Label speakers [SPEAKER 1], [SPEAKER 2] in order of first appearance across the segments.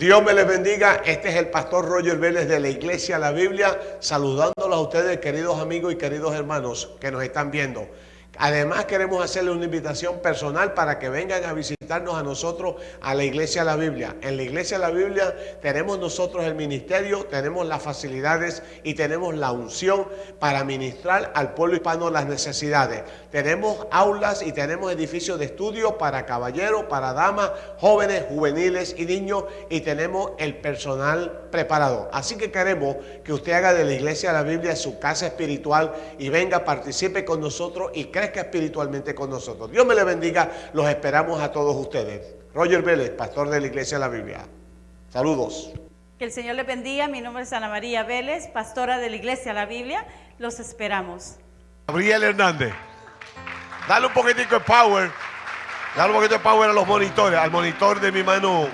[SPEAKER 1] Dios me les bendiga. Este es el pastor Roger Vélez de la Iglesia La Biblia, saludándolos a ustedes, queridos amigos y queridos hermanos que nos están viendo. Además queremos hacerle una invitación personal para que vengan a visitarnos a nosotros a la Iglesia de la Biblia. En la Iglesia de la Biblia tenemos nosotros el ministerio, tenemos las facilidades y tenemos la unción para ministrar al pueblo hispano las necesidades. Tenemos aulas y tenemos edificios de estudio para caballeros, para damas, jóvenes, juveniles y niños y tenemos el personal preparado. Así que queremos que usted haga de la Iglesia de la Biblia su casa espiritual y venga, participe con nosotros y crezca espiritualmente con nosotros. Dios me le bendiga, los esperamos a todos ustedes. Roger Vélez, pastor de la Iglesia de la Biblia. Saludos.
[SPEAKER 2] Que el Señor le bendiga. Mi nombre es Ana María Vélez, pastora de la Iglesia de la Biblia. Los esperamos.
[SPEAKER 1] Gabriel Hernández. Dale un poquitico de power. Dale un poquito de power a los monitores. Al monitor de mi mano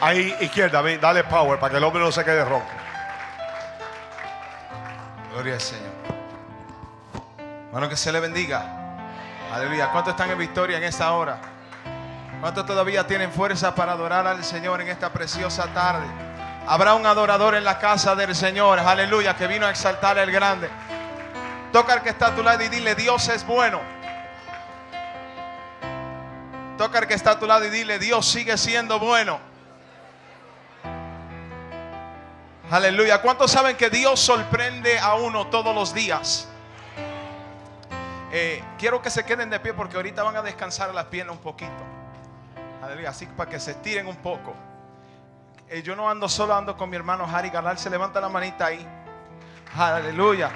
[SPEAKER 1] ahí izquierda. Dale power para que el hombre no se quede ronco.
[SPEAKER 3] Gloria al Señor. Bueno, que se le bendiga. Aleluya. ¿Cuántos están en victoria en esta hora? ¿Cuántos todavía tienen fuerza para adorar al Señor en esta preciosa tarde? Habrá un adorador en la casa del Señor, aleluya, que vino a exaltar el grande. Toca al que está a tu lado y dile, Dios es bueno. Toca al que está a tu lado y dile, Dios sigue siendo bueno. Aleluya. ¿Cuántos saben que Dios sorprende a uno todos los días? Eh, quiero que se queden de pie porque ahorita van a descansar las piernas un poquito. Aleluya, así para que se estiren un poco. Eh, yo no ando solo, ando con mi hermano Harry Galal. Se levanta la manita ahí. Aleluya.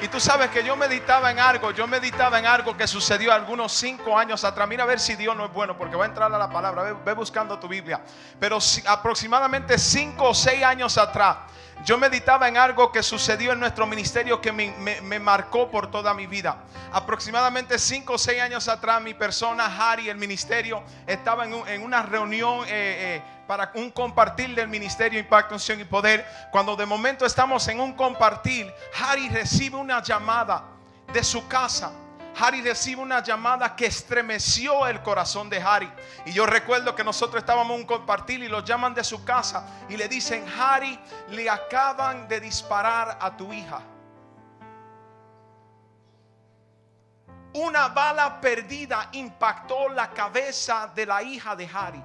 [SPEAKER 3] Y tú sabes que yo meditaba en algo, yo meditaba en algo que sucedió algunos cinco años atrás. Mira a ver si Dios no es bueno, porque va a entrar a la palabra. Ve, buscando tu Biblia. Pero aproximadamente cinco o seis años atrás, yo meditaba en algo que sucedió en nuestro ministerio que me, marcó por toda mi vida. Aproximadamente 5 o 6 años atrás, mi persona, Harry, el ministerio, estaba en, una reunión eh, eh, para un compartir del ministerio Impacto, Unción y Poder. Cuando de momento estamos en un compartir, Harry recibe una llamada de su casa Harry recibe una llamada que estremeció el corazón de Harry. Y yo recuerdo que nosotros estábamos en un compartir y lo llaman de su casa y le dicen, Harry, le acaban de disparar a tu hija. Una bala perdida impactó la cabeza de la hija de Harry.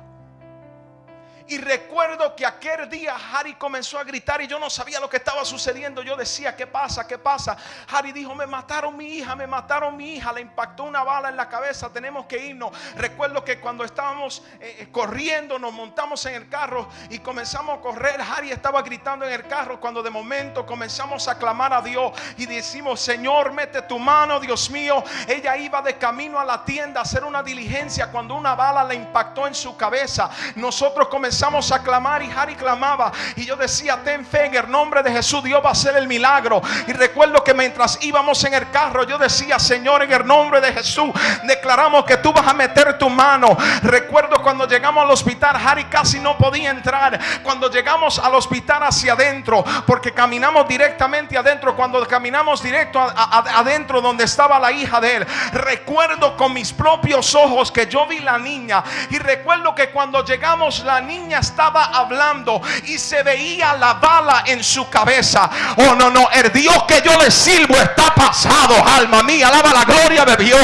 [SPEAKER 3] Y recuerdo que aquel día Harry comenzó a gritar y yo no sabía lo que estaba sucediendo. Yo decía, ¿qué pasa? ¿Qué pasa? Harry dijo, me mataron mi hija, me mataron mi hija, le impactó una bala en la cabeza, tenemos que irnos. Recuerdo que cuando estábamos eh, eh, corriendo, nos montamos en el carro y comenzamos a correr. Harry estaba gritando en el carro cuando de momento comenzamos a clamar a Dios y decimos, Señor, mete tu mano, Dios mío. Ella iba de camino a la tienda a hacer una diligencia cuando una bala le impactó en su cabeza. Nosotros comenzamos comenzamos a clamar y Harry clamaba. Y yo decía, ten fe en el nombre de Jesús, Dios va a hacer el milagro. Y recuerdo que mientras íbamos en el carro, yo decía, Señor, en el nombre de Jesús, declaramos que tú vas a meter tu mano. Recuerdo cuando llegamos al hospital, Harry casi no podía entrar. Cuando llegamos al hospital hacia adentro, porque caminamos directamente adentro, cuando caminamos directo adentro donde estaba la hija de él, recuerdo con mis propios ojos que yo vi la niña. Y recuerdo que cuando llegamos la niña, estaba hablando y se veía la bala en su cabeza. Oh, no, no, el Dios que yo le sirvo está pasado, alma mía, alaba la gloria de Dios.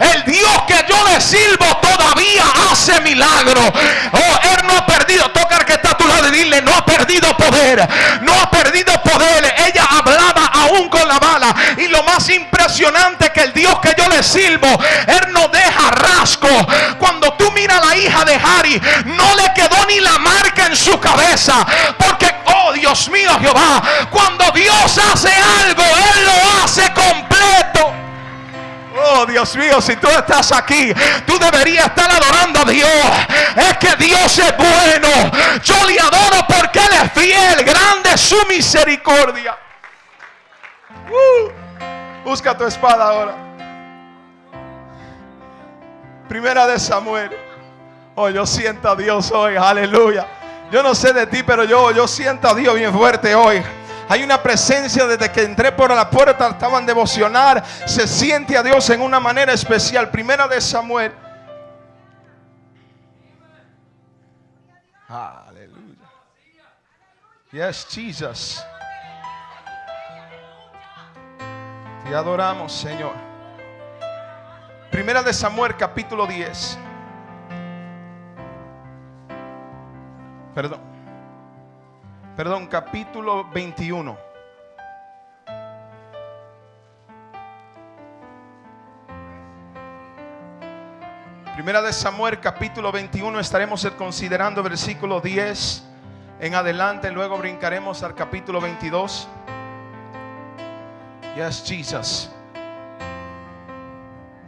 [SPEAKER 3] El Dios que yo le sirvo todavía hace milagro. Oh, él no ha perdido, toca que está a tu lado y dile, no ha perdido poder, no ha perdido poder. Ella hablaba aún con la bala. Y lo más impresionante que el Dios que yo le sirvo, él no deja rasgo. Cuando tú miras a la hija de Harry, no le quedó ni la marca en su cabeza. Porque, oh Dios mío, Jehová, cuando Dios hace algo, Él lo hace completo. Oh Dios mío, si tú estás aquí, tú deberías estar adorando a Dios. Es que Dios es bueno. Yo le adoro porque Él es fiel. Grande su misericordia. Uh, busca tu espada ahora. Primera de Samuel. Oh, yo siento a Dios hoy, aleluya. Yo no sé de ti, pero yo, yo siento a Dios bien fuerte hoy. Hay una presencia desde que entré por la puerta, estaban devocionar. Se siente a Dios en una manera especial. Primera de Samuel. Aleluya. Yes, Jesus. Te adoramos, Señor. Primera de Samuel, capítulo 10. Perdón. Perdón, capítulo 21. Primera de Samuel, capítulo 21. Estaremos considerando versículo 10 en adelante. Luego brincaremos al capítulo 22. Yes, Jesus.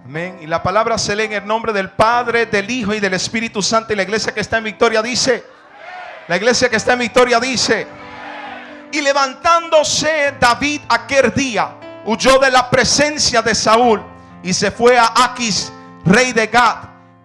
[SPEAKER 3] Amén. Y la palabra se lee en el nombre del Padre, del Hijo y del Espíritu Santo. Y la iglesia que está en victoria dice: La iglesia que está en victoria dice: Y levantándose David aquel día, huyó de la presencia de Saúl y se fue a Aquis, rey de Gad.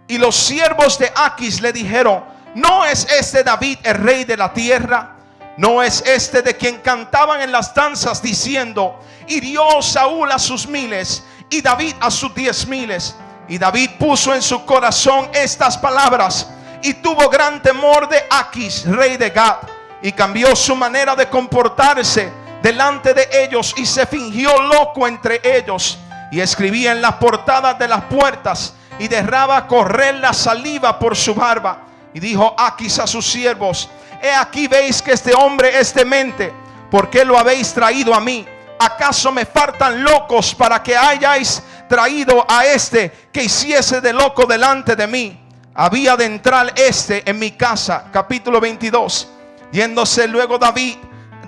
[SPEAKER 3] Y los siervos de Aquis le dijeron: ¿No es este David el rey de la tierra? ¿No es este de quien cantaban en las danzas diciendo: Hirió Saúl a sus miles y David a sus diez miles? Y David puso en su corazón estas palabras y tuvo gran temor de Aquis, rey de Gad, y cambió su manera de comportarse delante de ellos y se fingió loco entre ellos y escribía en las portadas de las puertas y derraba correr la saliva por su barba. Y dijo Aquis a sus siervos, he aquí veis que este hombre es demente, ¿por qué lo habéis traído a mí? ¿Acaso me faltan locos para que hayáis traído a este que hiciese de loco delante de mí? Había de entrar este en mi casa, capítulo 22. Yéndose luego David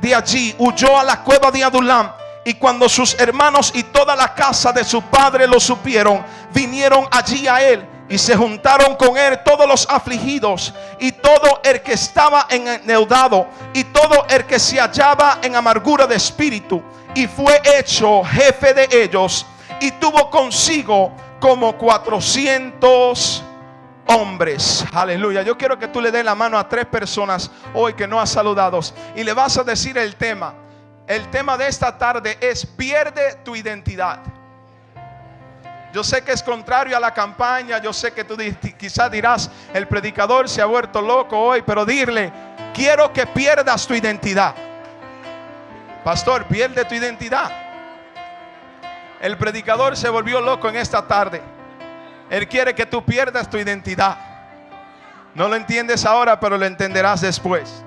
[SPEAKER 3] de allí, huyó a la cueva de Adulam. Y cuando sus hermanos y toda la casa de su padre lo supieron, vinieron allí a él y se juntaron con él todos los afligidos y todo el que estaba endeudado y todo el que se hallaba en amargura de espíritu. Y fue hecho jefe de ellos y tuvo consigo como 400 hombres. Aleluya. Yo quiero que tú le des la mano a tres personas hoy que no has saludado y le vas a decir el tema. El tema de esta tarde es pierde tu identidad. Yo sé que es contrario a la campaña. Yo sé que tú quizás dirás, el predicador se ha vuelto loco hoy, pero dile, quiero que pierdas tu identidad. Pastor, pierde tu identidad. El predicador se volvió loco en esta tarde. Él quiere que tú pierdas tu identidad. No lo entiendes ahora, pero lo entenderás después.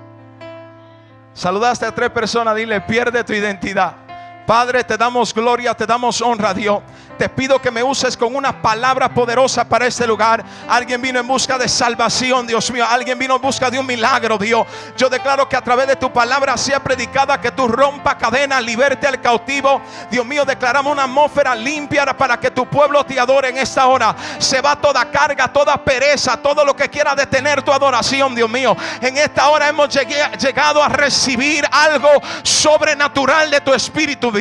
[SPEAKER 3] Saludaste a tres personas, dile, pierde tu identidad. Padre, te damos gloria, te damos honra, Dios. Te pido que me uses con una palabra poderosa para este lugar. Alguien vino en busca de salvación, Dios mío. Alguien vino en busca de un milagro, Dios. Yo declaro que a través de tu palabra sea predicada que tú rompa cadenas, liberte al cautivo. Dios mío, declaramos una atmósfera limpia para que tu pueblo te adore en esta hora. Se va toda carga, toda pereza, todo lo que quiera detener tu adoración, Dios mío. En esta hora hemos llegado a recibir algo sobrenatural de tu espíritu, Dios.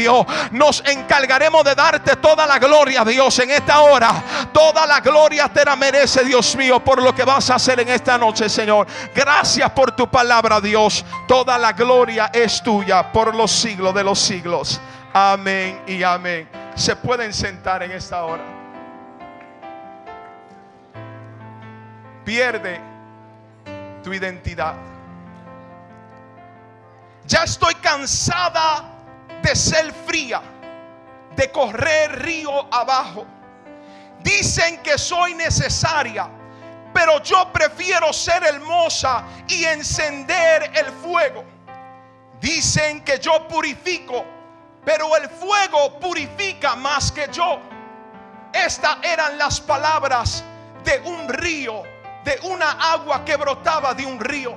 [SPEAKER 3] Nos encargaremos de darte toda la gloria Dios en esta hora. Toda la gloria te la merece, Dios mío, por lo que vas a hacer en esta noche, Señor. Gracias por tu palabra, Dios. Toda la gloria es tuya por los siglos de los siglos. Amén y amén. Se pueden sentar en esta hora. Pierde tu identidad. Ya estoy cansada de ser fría de correr río abajo. Dicen que soy necesaria, pero yo prefiero ser hermosa y encender el fuego. Dicen que yo purifico, pero el fuego purifica más que yo. Estas eran las palabras de un río, de una agua que brotaba de un río.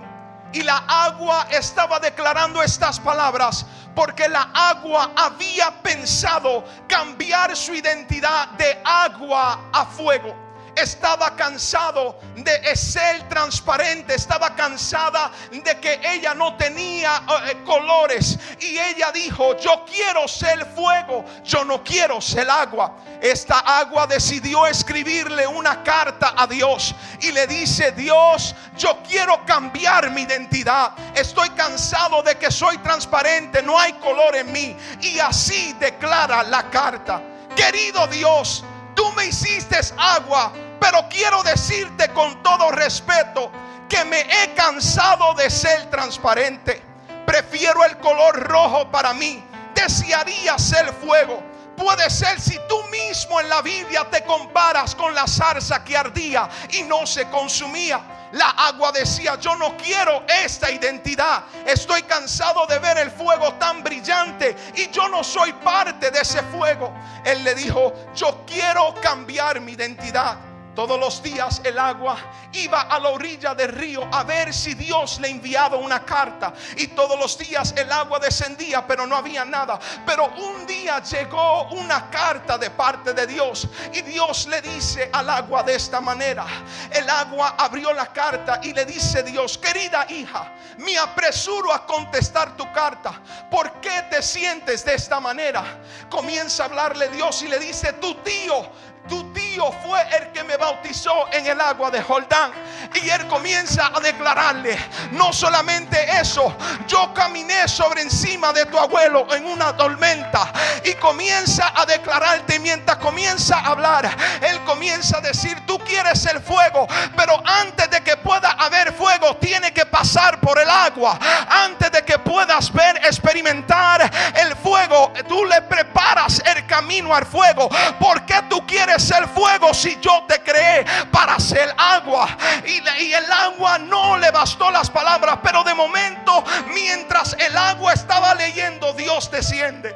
[SPEAKER 3] Y la agua estaba declarando estas palabras porque la agua había pensado cambiar su identidad de agua a fuego estaba cansado de ser transparente, estaba cansada de que ella no tenía eh, colores y ella dijo, yo quiero ser fuego, yo no quiero ser agua. Esta agua decidió escribirle una carta a Dios y le dice, Dios, yo quiero cambiar mi identidad. Estoy cansado de que soy transparente, no hay color en mí. Y así declara la carta. Querido Dios, tú me hiciste agua, pero quiero decirte con todo respeto que me he cansado de ser transparente Prefiero el color rojo para mí. Desearía ser fuego. Puede ser si tú mismo en la Biblia te comparas con la zarza que ardía y no se consumía. La agua decía, yo no quiero esta identidad. Estoy cansado de ver el fuego tan brillante y yo no soy parte de ese fuego. Él le dijo, yo quiero cambiar mi identidad. Todos los días el agua iba a la orilla del río a ver si Dios le enviaba una carta. Y todos los días el agua descendía, pero no había nada. Pero un día llegó una carta de parte de Dios. Y Dios le dice al agua de esta manera. El agua abrió la carta y le dice Dios, querida hija, me apresuro a contestar tu carta. ¿Por qué te sientes de esta manera? Comienza a hablarle Dios y le dice, tu tío tu fue el que me bautizó en el agua de Jordán. Y él comienza a declararle, no solamente eso, yo caminé sobre encima de tu abuelo en una tormenta. Y comienza a declararte mientras comienza a hablar. Él comienza a decir, tú quieres el fuego, pero antes de que pueda haber fuego, tiene que pasar por el agua. Antes de que puedas ver, experimentar el fuego, tú le preparas el camino al fuego. Porque tú quieres ser fuego si yo te creé para ser agua? Y, y el agua no le bastó las palabras, pero de momento, mientras el agua estaba leyendo, Dios desciende.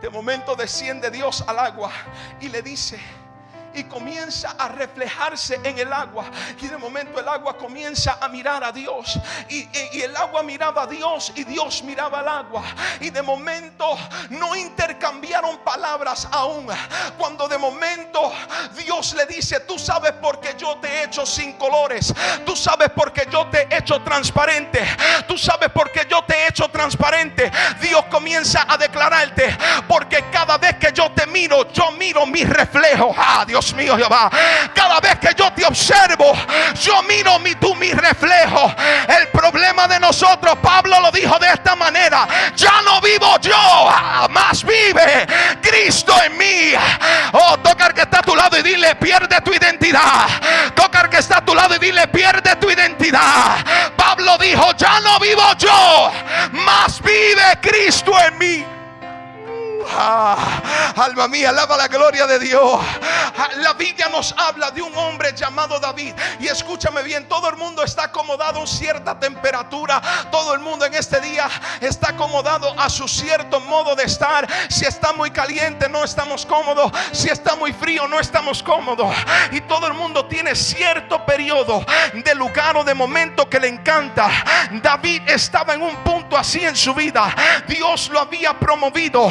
[SPEAKER 3] De momento desciende Dios al agua y le dice, y comienza a reflejarse en el agua. Y de momento el agua comienza a mirar a Dios. Y, el agua miraba a Dios y Dios miraba al agua. Y de momento no intercambiaron palabras aún. Cuando de momento Dios le dice, tú sabes por qué yo te he hecho sin colores. Tú sabes por qué yo te he hecho transparente. Tú sabes por qué yo te he hecho transparente. Dios comienza a declararte. Porque cada vez que yo te miro, yo miro mi reflejo. Ah, Dios mío, Jehová. Cada vez que yo te observo, yo miro mi, tú mi reflejo. El problema de nosotros, Pablo lo dijo de esta manera: Ya no vivo yo, más vive Cristo en mí. Oh, tocar que está a tu lado y dile: Pierde tu identidad. Tocar que está a tu lado y dile: Pierde tu identidad. Pablo dijo: Ya no vivo yo, más vive Cristo en mí. Ah, alma mía, alaba la gloria de Dios. Ah, la Biblia nos habla de un hombre llamado David. Y escúchame bien, todo el mundo está acomodado a cierta temperatura. Todo el mundo en este día está acomodado a su cierto modo de estar. Si está muy caliente, no estamos cómodos. Si está muy frío, no estamos cómodos. Y todo el mundo tiene cierto periodo de lugar o de momento que le encanta. David estaba en un punto así en su vida. Dios lo había promovido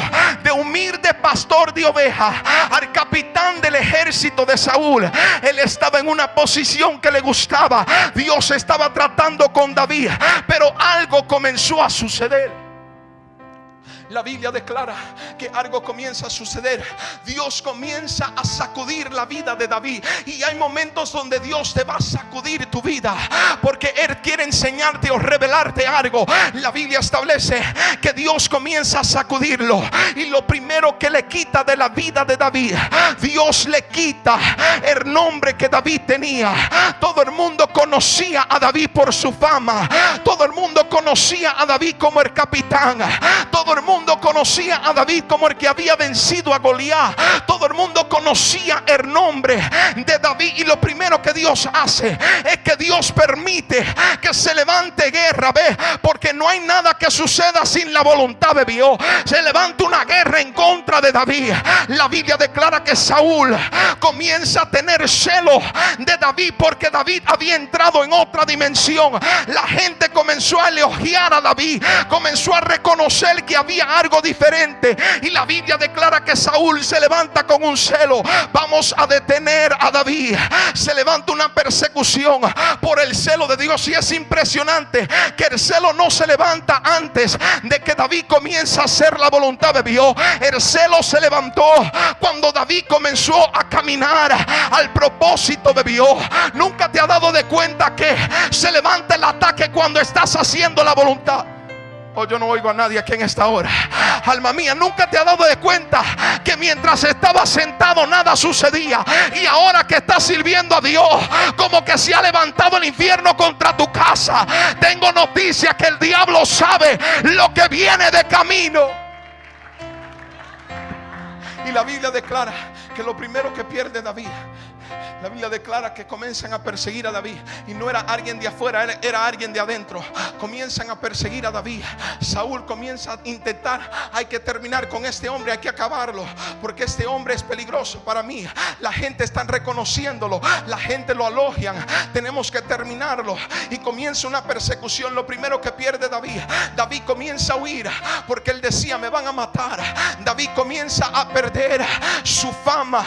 [SPEAKER 3] humilde pastor de ovejas al capitán del ejército de Saúl. Él estaba en una posición que le gustaba. Dios estaba tratando con David, pero algo comenzó a suceder. La Biblia declara que algo comienza a suceder. Dios comienza a sacudir la vida de David. Y hay momentos donde Dios te va a sacudir tu vida. Porque Él quiere enseñarte o revelarte algo. La Biblia establece que Dios comienza a sacudirlo. Y lo primero que le quita de la vida de David, Dios le quita el nombre que David tenía. Todo el mundo conocía a David por su fama. Todo el mundo conocía a David como el capitán. Todo el mundo mundo conocía a David como el que había vencido a Goliat. Todo el mundo conocía el nombre de David. Y lo primero que Dios hace es que Dios permite que se levante guerra. Ve, porque no hay nada que suceda sin la voluntad de Dios. Se levanta una guerra en contra de David. La Biblia declara que Saúl comienza a tener celo de David porque David había entrado en otra dimensión. La gente comenzó a elogiar a David, comenzó a reconocer que había algo diferente. Y la Biblia declara que Saúl se levanta con un celo. Vamos a detener a David. Se levanta una persecución por el celo de Dios. Y es impresionante que el celo no se levanta antes de que David comienza a hacer la voluntad de Dios. El celo se levantó cuando David comenzó a caminar al propósito de Dios. Nunca te ha dado de cuenta que se levanta el ataque cuando estás haciendo la voluntad. Oh, yo no oigo a nadie aquí en esta hora. Alma mía, nunca te has dado de cuenta que mientras estaba sentado nada sucedía. Y ahora que estás sirviendo a Dios, como que se ha levantado el infierno contra tu casa. Tengo noticias que el diablo sabe lo que viene de camino. Y la Biblia declara que lo primero que pierde David la Biblia declara que comienzan a perseguir a David. Y no era alguien de afuera, era, alguien de adentro. Comienzan a perseguir a David. Saúl comienza a intentar, hay que terminar con este hombre, hay que acabarlo. Porque este hombre es peligroso para mí. La gente está reconociéndolo. La gente lo alogian. Tenemos que terminarlo. Y comienza una persecución. Lo primero que pierde David. David comienza a huir. Porque él decía, me van a matar. David comienza a perder su fama.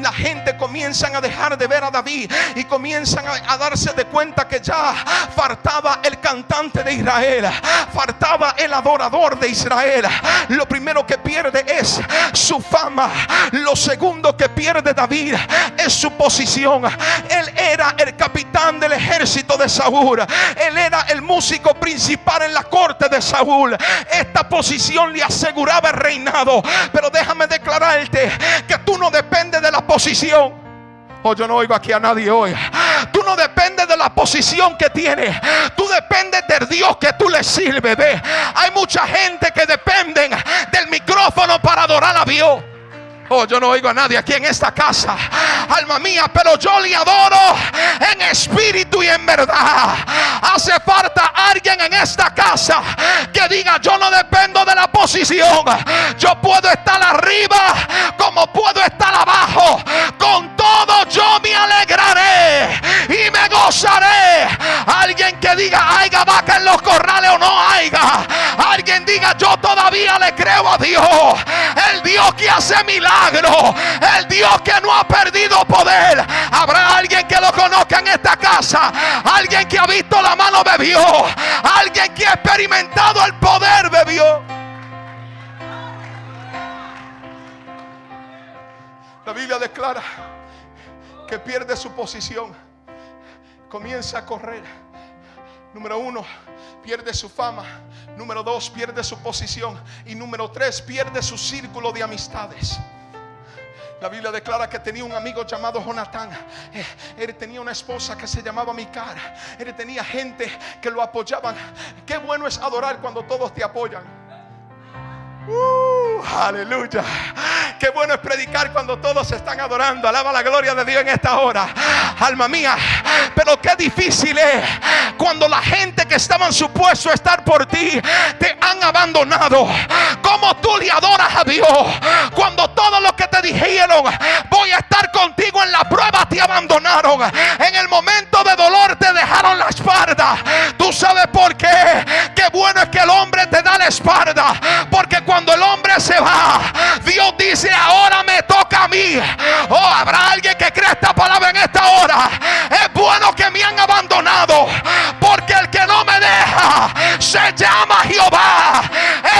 [SPEAKER 3] La gente comienza a dejar de ver a David y comienzan a, a, darse de cuenta que ya faltaba el cantante de Israel, faltaba el adorador de Israel. Lo primero que pierde es su fama. Lo segundo que pierde David es su posición. Él era el capitán del ejército de Saúl. Él era el músico principal en la corte de Saúl. Esta posición le aseguraba el reinado. Pero déjame declararte que tú no dependes de la posición. Oh, yo no oigo aquí a nadie hoy. Tú no dependes de la posición que tienes. Tú dependes del Dios que tú le sirves. Ve, hay mucha gente que dependen del micrófono para adorar a Dios. Oh, yo no oigo a nadie aquí en esta casa. Alma mía, pero yo le adoro en espíritu y en verdad. Hace falta alguien en esta casa que diga, yo no dependo de la posición. Yo puedo estar arriba como puedo estar abajo. Con todo yo me alegraré y me gozaré. Alguien que diga, haya vaca en los corrales o no haya. Alguien diga, yo todavía le creo a Dios. El Dios que hace milagros el Dios que no ha perdido poder. Habrá alguien que lo conozca en esta casa. Alguien que ha visto la mano bebió. Alguien que ha experimentado el poder bebió. La Biblia declara que pierde su posición. Comienza a correr. Número uno, pierde su fama. Número dos, pierde su posición. Y número tres, pierde su círculo de amistades. La Biblia declara que tenía un amigo llamado Jonatán. Eh, él tenía una esposa que se llamaba Micara. Él tenía gente que lo apoyaban. Qué bueno es adorar cuando todos te apoyan. Uh, aleluya. Qué bueno es predicar cuando todos están adorando. Alaba la gloria de Dios en esta hora. Alma mía. Pero qué difícil es cuando la gente que estaban supuesto a estar por ti te han abandonado. Como tú le adoras a Dios cuando todo lo que te dijeron, voy a estar contigo en la prueba, te abandonaron. En el momento de dolor te dejaron la espalda. Tú sabes por qué. Qué bueno es que el hombre te da la espalda. Porque cuando el hombre se va, Dios dice, ahora me toca a mí. Oh, habrá alguien que cree esta palabra en esta hora. Es bueno que me han abandonado. Porque el que no me deja se llama Jehová.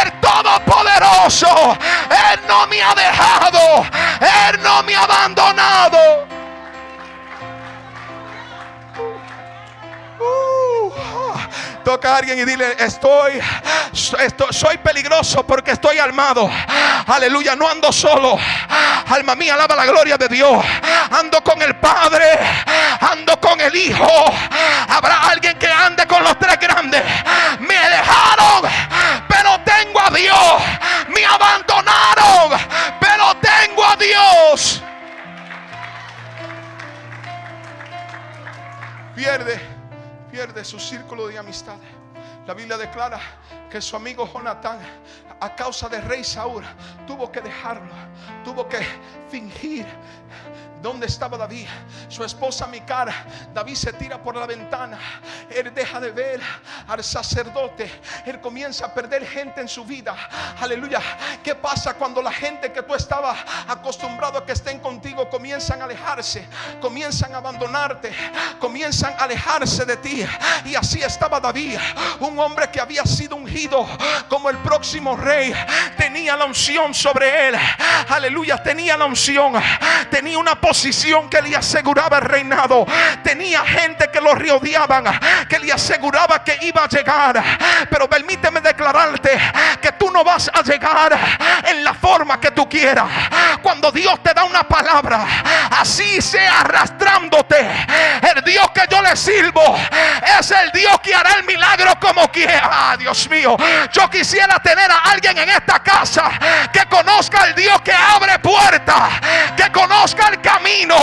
[SPEAKER 3] El Todopoderoso. Él no me ha dejado. Él no me ha abandonado. Toca a alguien y dile, estoy, estoy, soy peligroso porque estoy armado. Aleluya, no ando solo. Alma mía, alaba la gloria de Dios. Ando con el Padre, ando con el Hijo. Habrá alguien que ande con los tres grandes. Me dejaron, pero tengo a Dios. Me abandonaron, pero tengo a Dios. Pierde pierde su círculo de amistades. La Biblia declara que su amigo Jonatán, a causa del rey Saúl, tuvo que dejarlo, tuvo que fingir. ¿Dónde estaba David? Su esposa Micara. David se tira por la ventana. Él deja de ver al sacerdote. Él comienza a perder gente en su vida. Aleluya. ¿Qué pasa cuando la gente que tú estabas acostumbrado a que estén contigo comienza comienzan a alejarse, comienzan a abandonarte, comienzan a alejarse de ti. Y así estaba David, un hombre que había sido ungido como el próximo rey, tenía la unción sobre él. Aleluya, tenía la unción, tenía una posición que le aseguraba el reinado, tenía gente que lo rodeaban, que le aseguraba que iba a llegar. Pero permíteme declararte que tú no vas a llegar en la forma que tú quieras. Cuando Dios te da una palabra, así sea arrastrándote. El Dios que yo le sirvo es el Dios que hará el milagro como quiera. Ah, Dios mío, yo quisiera tener a alguien en esta casa que conozca al Dios que abre puertas, que conozca el camino,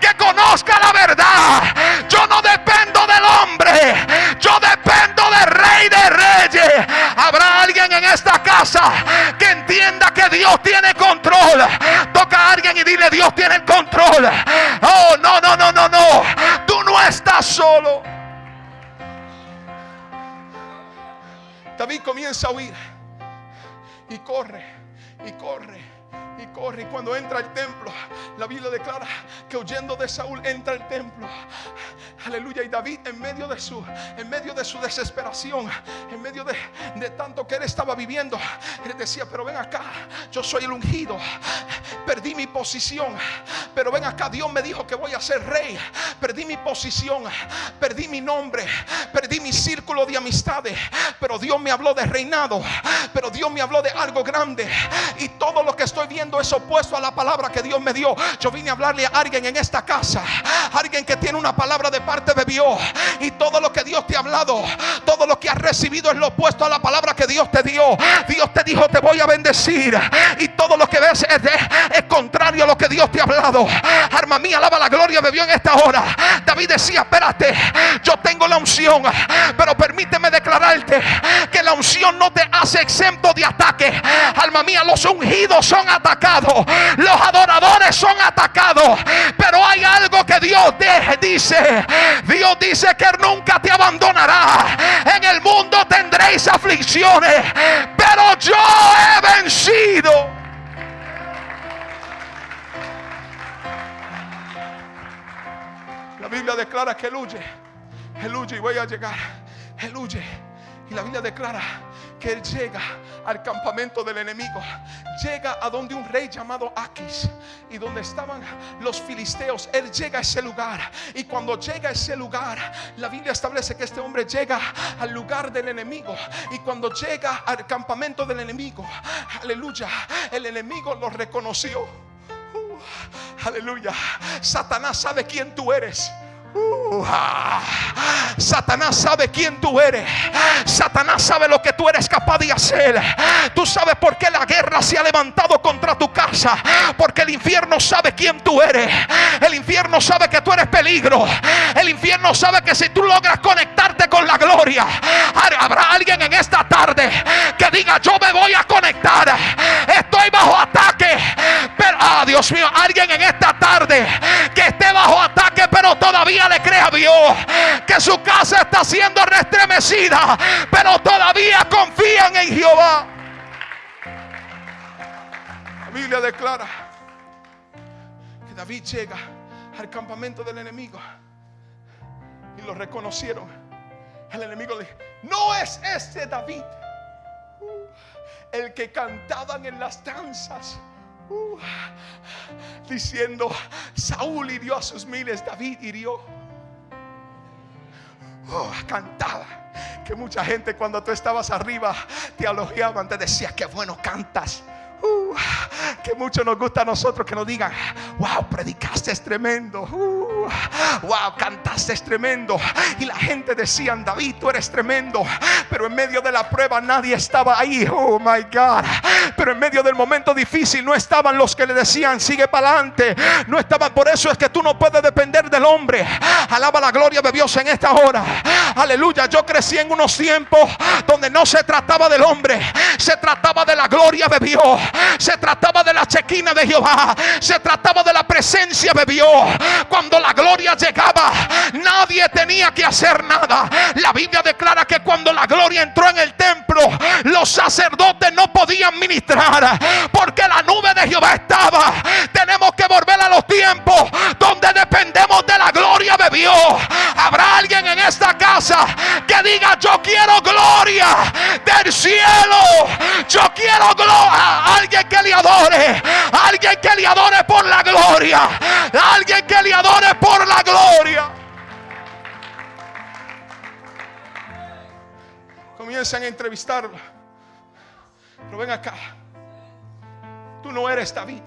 [SPEAKER 3] que conozca la verdad. Yo no dependo del hombre, yo dependo del Rey de Reyes. Habrá alguien en esta casa que entienda que Dios tiene control. Toca a alguien y dile, Dios tiene el control. Oh, no, no, no, no, no. Tú no estás solo. David comienza a huir y corre y corre y corre. Y cuando entra al templo, la Biblia declara que huyendo de Saúl entra al templo. Aleluya. Y David en medio de su, en medio de su desesperación, en medio de, de tanto que él estaba viviendo, él decía, pero ven acá, yo soy el ungido. Perdí mi posición. Pero ven acá, Dios me dijo que voy a ser rey. Perdí mi posición, perdí mi nombre, perdí mi círculo de amistades. Pero Dios me habló de reinado. Pero Dios me habló de algo grande. Y todo lo que estoy viendo es opuesto a la palabra que Dios me dio. Yo vine a hablarle a alguien en esta casa. Alguien que tiene una palabra de parte de Dios. Y todo lo que Dios te ha hablado, todo lo que has recibido es lo opuesto a la palabra que Dios te dio. Dios te dijo, te voy a bendecir. Y todo lo que ves es, contrario a lo que Dios te ha hablado. Arma mía, alaba la gloria de Dios en esta hora. David decía, espérate, yo tengo la unción. Pero permíteme declararte que la unción no te hace exento de ataque. Alma mía, los ungidos son atacados. Los adoradores son atacados. Pero hay algo que Dios dice. Dios dice que nunca te abandonará. En el mundo tendréis aflicciones. Pero yo he vencido. La Biblia declara que él huye. Él huye y voy a llegar. Él huye. Y la Biblia declara que él llega al campamento del enemigo. Llega a donde un rey llamado Aquis y donde estaban los filisteos. Él llega a ese lugar. Y cuando llega a ese lugar, la Biblia establece que este hombre llega al lugar del enemigo. Y cuando llega al campamento del enemigo, aleluya, el enemigo lo reconoció. Uh, aleluya. Satanás sabe quién tú eres. Uh, ah. Satanás sabe quién tú eres. Satanás sabe lo que tú eres capaz de hacer. Tú sabes por qué la guerra se ha levantado contra tu casa. Porque el infierno sabe quién tú eres. El infierno sabe que tú eres peligro. El infierno sabe que si tú logras conectarte con la gloria, habrá alguien en esta tarde que diga: Yo me voy a conectar. Estoy bajo ataque. Pero, ah, Dios mío, alguien en esta tarde que esté bajo ataque, pero todavía le cree a Dios que su casa está siendo restremecida, pero todavía confían en Jehová. La Biblia declara que David llega al campamento del enemigo y lo reconocieron. El enemigo le dijo, no es este David, uh, el que cantaban en las danzas. uh, diciendo, Saúl hirió a sus miles, David hirió. Oh, cantaba. Que mucha gente cuando tú estabas arriba te elogiaban, te decía que bueno cantas. Uh, que mucho nos gusta a nosotros que nos digan, wow, predicaste es tremendo. Uh, wow, cantaste es tremendo. Y la gente decía, David, tú eres tremendo. Pero en medio de la prueba nadie estaba ahí. Oh my God. Pero en medio del momento difícil no estaban los que le decían, sigue para adelante. No estaban. Por eso es que tú no puedes depender del hombre. Alaba la gloria de Dios en esta hora. Aleluya. Yo crecí en unos tiempos donde no se trataba del hombre, se trataba de la gloria de Dios. Se trataba de la chequina de Jehová. Se trataba de la presencia de Dios. Cuando la gloria llegaba, nadie tenía que hacer nada. La Biblia declara que cuando la gloria entró en el templo, los sacerdotes no podían ministrar porque la nube de Jehová estaba. Tenemos que volver a los tiempos Dios. Habrá alguien en esta casa que diga, yo quiero gloria del cielo. Yo quiero gloria. Alguien que le adore. Alguien que le adore por la gloria. Alguien que le adore por la gloria. Comienzan a entrevistarlo. Pero ven acá. Tú no eres David.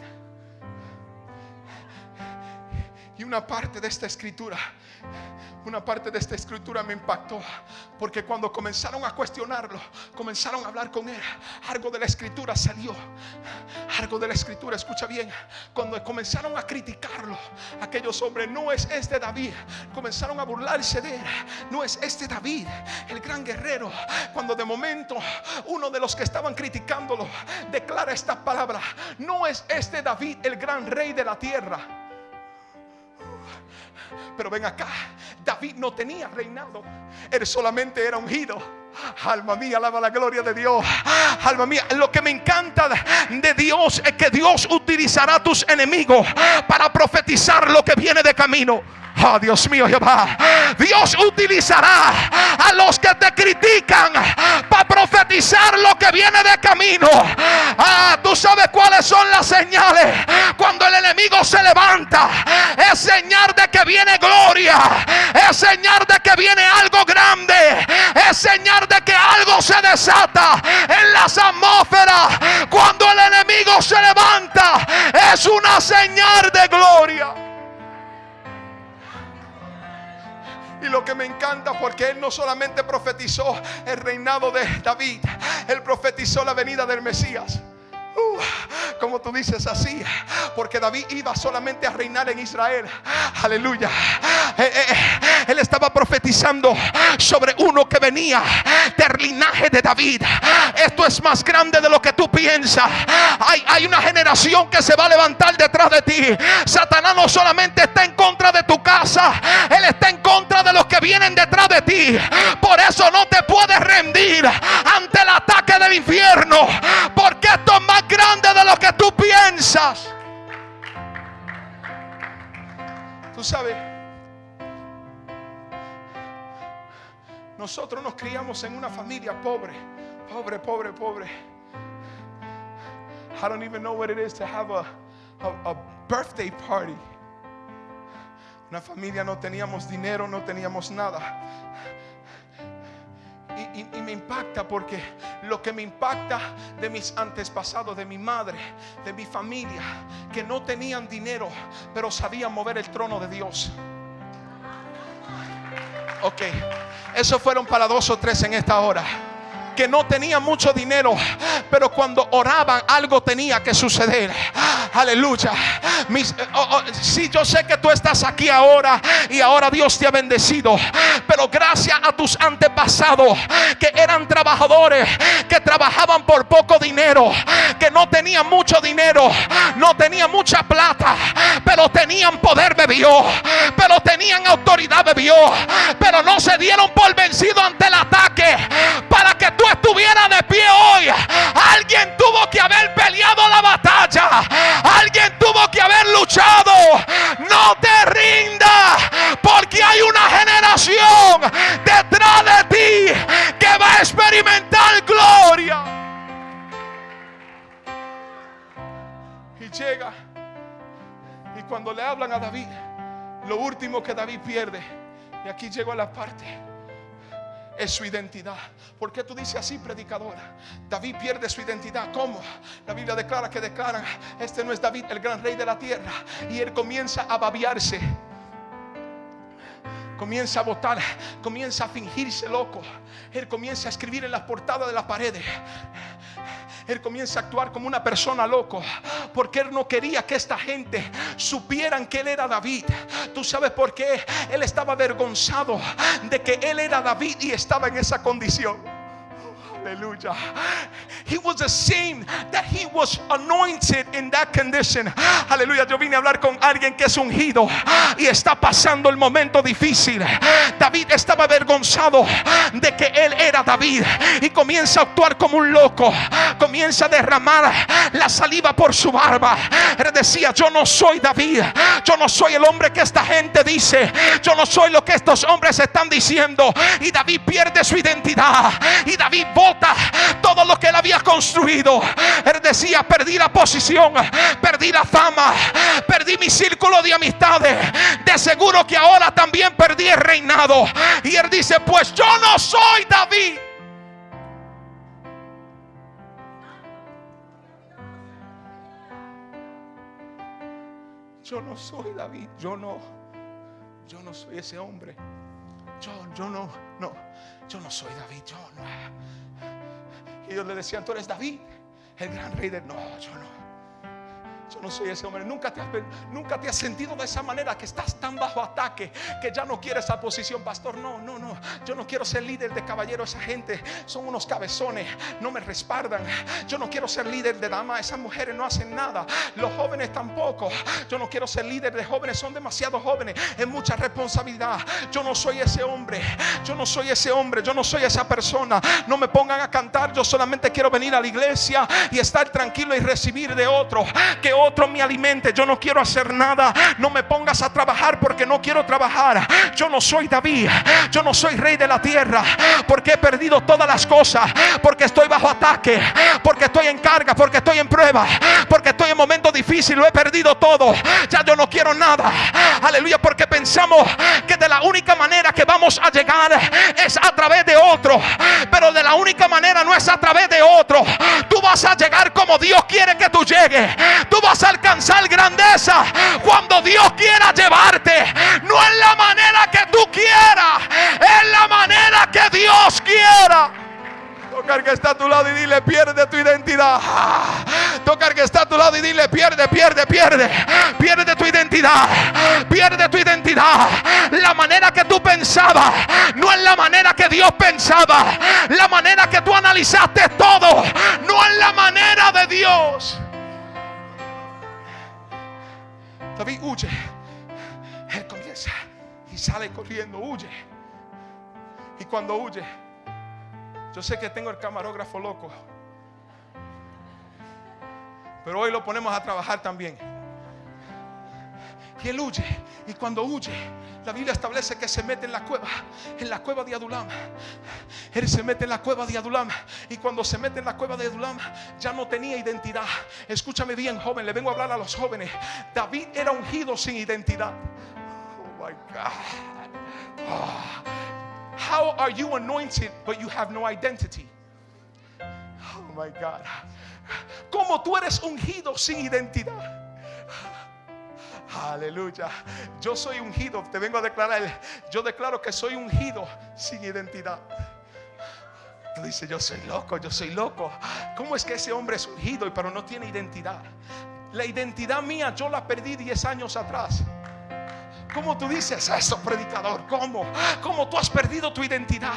[SPEAKER 3] Y una parte de esta escritura una parte de esta escritura me impactó porque cuando comenzaron a cuestionarlo, comenzaron a hablar con él, algo de la escritura salió. Algo de la escritura, escucha bien, cuando comenzaron a criticarlo, aquellos hombres, no es este David, comenzaron a burlarse de él, no es este David, el gran guerrero, cuando de momento uno de los que estaban criticándolo declara esta palabra, no es este David el gran rey de la tierra. Pero ven acá, David no tenía reinado, él solamente era ungido. Alma mía, alaba la gloria de Dios. Alma mía, lo que me encanta de Dios es que Dios utilizará a tus enemigos para profetizar lo que viene de camino. Oh, Dios mío, Jehová. Dios utilizará a los que te critican para profetizar lo que viene de camino. Ah, tú sabes cuáles son las señales. Cuando el enemigo se levanta, es señal de que viene gloria. Es señal de que viene algo grande. Es señal de que algo se desata en las atmósferas. Cuando el enemigo se levanta, es una señal de gloria. Y lo que me encanta porque él no solamente profetizó el reinado de David, él profetizó la venida del Mesías. Uh, como tú dices así, porque David iba solamente a reinar en Israel. Aleluya. Eh, eh, eh, él estaba profetizando sobre uno que venía del linaje de David. Esto es más grande de lo que tú piensas. Hay, hay una generación que se va a levantar detrás de ti. Satanás no solamente está en contra de tu casa, él está en contra de los que vienen detrás de ti. Por eso no te puedes rendir ante el ataque del infierno, porque esto es más grande de lo que tú piensas. Tú sabes, nosotros nos criamos en una familia pobre, pobre, pobre, pobre. I don't even know what it is to have a, a, birthday party. Una familia no teníamos dinero, no teníamos nada. Y, me impacta porque lo que me impacta de mis antepasados, de mi madre, de mi familia, que no tenían dinero, pero sabían mover el trono de Dios. Ok, esos fueron para dos o tres en esta hora que no tenían mucho dinero, pero cuando oraban algo tenía que suceder. Aleluya. Mis, oh, oh, sí, yo sé que tú estás aquí ahora y ahora Dios te ha bendecido, pero gracias a tus antepasados que eran trabajadores, que trabajaban por poco dinero, que no tenían mucho dinero, no tenían mucha plata, pero tenían poder de Dios, pero tenían autoridad Dios, pero no se dieron por vencido ante el ataque para que tú estuviera de pie hoy, alguien tuvo que haber peleado la batalla. Alguien tuvo que haber luchado. No te rindas, porque hay una generación detrás de ti que va a experimentar gloria. Y llega. Y cuando le hablan a David, lo último que David pierde, y aquí llegó a la parte es su identidad. ¿Por qué tú dices así, predicadora? David pierde su identidad. ¿Cómo? La Biblia declara que declaran, este no es David, el gran rey de la tierra. Y él comienza a babiarse. Comienza a votar, comienza a fingirse loco. Él comienza a escribir en las portadas de las paredes él comienza a actuar como una persona loco. Porque él no quería que esta gente supieran que él era David. Tú sabes por qué él estaba avergonzado de que él era David y estaba en esa condición. Hallelujah. He was ashamed that he was anointed in that condition. Aleluya. Yo vine a hablar con alguien que es ungido y está pasando el momento difícil. David estaba avergonzado de que él era David y comienza a actuar como un loco. Comienza a derramar la saliva por su barba. Él decía, yo no soy David. Yo no soy el hombre que esta gente dice. Yo no soy lo que estos hombres están diciendo. Y David pierde su identidad. Y David vota todo lo que él había construido. Él decía, perdí la posición, perdí la fama, perdí mi círculo de amistades. De seguro que ahora también perdí el reinado. Y él dice, pues yo no soy David. Yo no soy David, yo no, yo no soy ese hombre. Yo, yo no, no, yo no soy David, yo no. Y Dios le decía, tú eres David, el gran rey del... No, yo no. Yo no soy ese hombre. Nunca te, has, nunca te has sentido de esa manera que estás tan bajo ataque que ya no quieres esa posición, pastor. No, no, no. Yo no quiero ser líder de caballero. Esa gente son unos cabezones. No me respaldan. Yo no quiero ser líder de dama. Esas mujeres no hacen nada. Los jóvenes tampoco. Yo no quiero ser líder de jóvenes. Son demasiado jóvenes. Es mucha responsabilidad. Yo no soy ese hombre. Yo no soy ese hombre. Yo no soy esa persona. No me pongan a cantar. Yo solamente quiero venir a la iglesia y estar tranquilo y recibir de otro. Que otro me alimente. Yo no quiero hacer nada. No me pongas a trabajar porque no quiero trabajar. Yo no soy David. Yo no soy rey de la tierra. Porque he perdido todas las cosas. Porque estoy bajo ataque. Porque estoy en carga. Porque estoy en prueba. Porque estoy en momentos difíciles. Lo he perdido todo. Ya yo no quiero nada. Aleluya. Porque pensamos que de la única manera que vamos a llegar es a través de otro. Pero de la única manera no es a través de otro. Tú vas a llegar como Dios quiere que tú llegues. Tú vas a alcanzar grandeza cuando Dios quiera llevarte. No es la manera que tú quieras, es la manera que Dios quiera. Tocar que está a tu lado y dile, pierde tu identidad. Tocar que está a tu lado y dile, pierde, pierde, pierde. Pierde tu identidad. Pierde tu identidad. La manera que tú pensabas no es la manera que Dios pensaba. La manera que tú analizaste todo no es la manera de Dios. David huye. Él comienza y sale corriendo, huye. Y cuando huye, yo sé que tengo el camarógrafo loco. Pero hoy lo ponemos a trabajar también. Y él. Y cuando huye, la Biblia establece que se mete en la cueva, en la cueva de Adulam. Él se mete en la cueva de Adulam. Y cuando se mete en la cueva de Adulam, ya no tenía identidad. Escúchame bien, joven, le vengo a hablar a los jóvenes. David era ungido sin identidad. Oh my God. Oh. How are you anointed but you have no identity? Oh my God. ¿Cómo tú eres ungido sin identidad? Aleluya. Yo soy ungido. Te vengo a declarar. Yo declaro que soy ungido sin identidad. Tú dices, yo soy loco, yo soy loco. ¿Cómo es que ese hombre es ungido pero no tiene identidad? La identidad mía yo la perdí 10 años atrás. ¿Cómo tú dices eso, predicador? ¿Cómo? ¿Cómo tú has perdido tu identidad?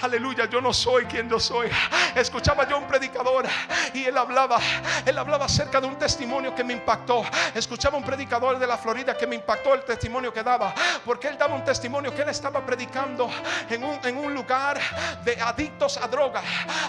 [SPEAKER 3] Aleluya, yo no soy quien yo soy. Escuchaba yo un predicador y él hablaba, él hablaba acerca de un testimonio que me impactó. Escuchaba un predicador de la Florida que me impactó el testimonio que daba, porque él daba un testimonio que él estaba predicando en un, en un lugar de adictos a droga.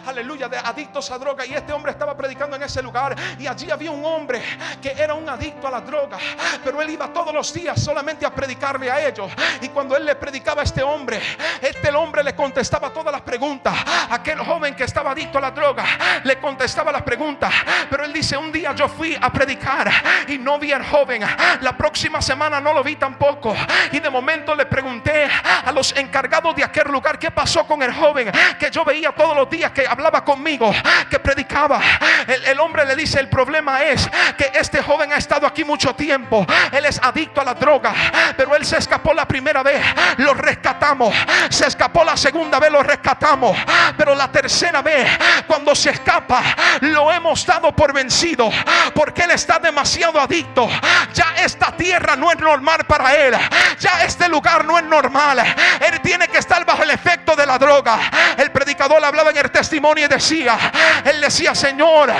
[SPEAKER 3] Aleluya, de adictos a droga. Y este hombre estaba predicando en ese lugar y allí había un hombre que era un adicto a la droga, pero él iba todos los días solamente a predicarle a ellos. Y cuando él le predicaba a este hombre, este hombre le contestaba todas las preguntas. Aquel joven que estaba adicto a la droga le contestaba las preguntas. Pero él dice, un día yo fui a predicar y no vi al joven. La próxima semana no lo vi tampoco. Y de momento le pregunté a los encargados de aquel lugar qué pasó con el joven que yo veía todos los días que hablaba conmigo, que predicaba. El, el hombre le dice, el problema es que este joven ha estado aquí mucho tiempo. Él es adicto a la droga Pero él se escapó la primera vez, lo rescatamos. Se escapó la segunda vez, lo rescatamos. Pero la tercera vez, cuando se escapa, lo hemos dado por vencido. Porque él está demasiado adicto. Ya esta tierra no es normal para él. Ya este lugar no es normal. Él tiene que estar bajo el efecto de la droga. El predicador hablaba en el testimonio y decía, él decía, Señor,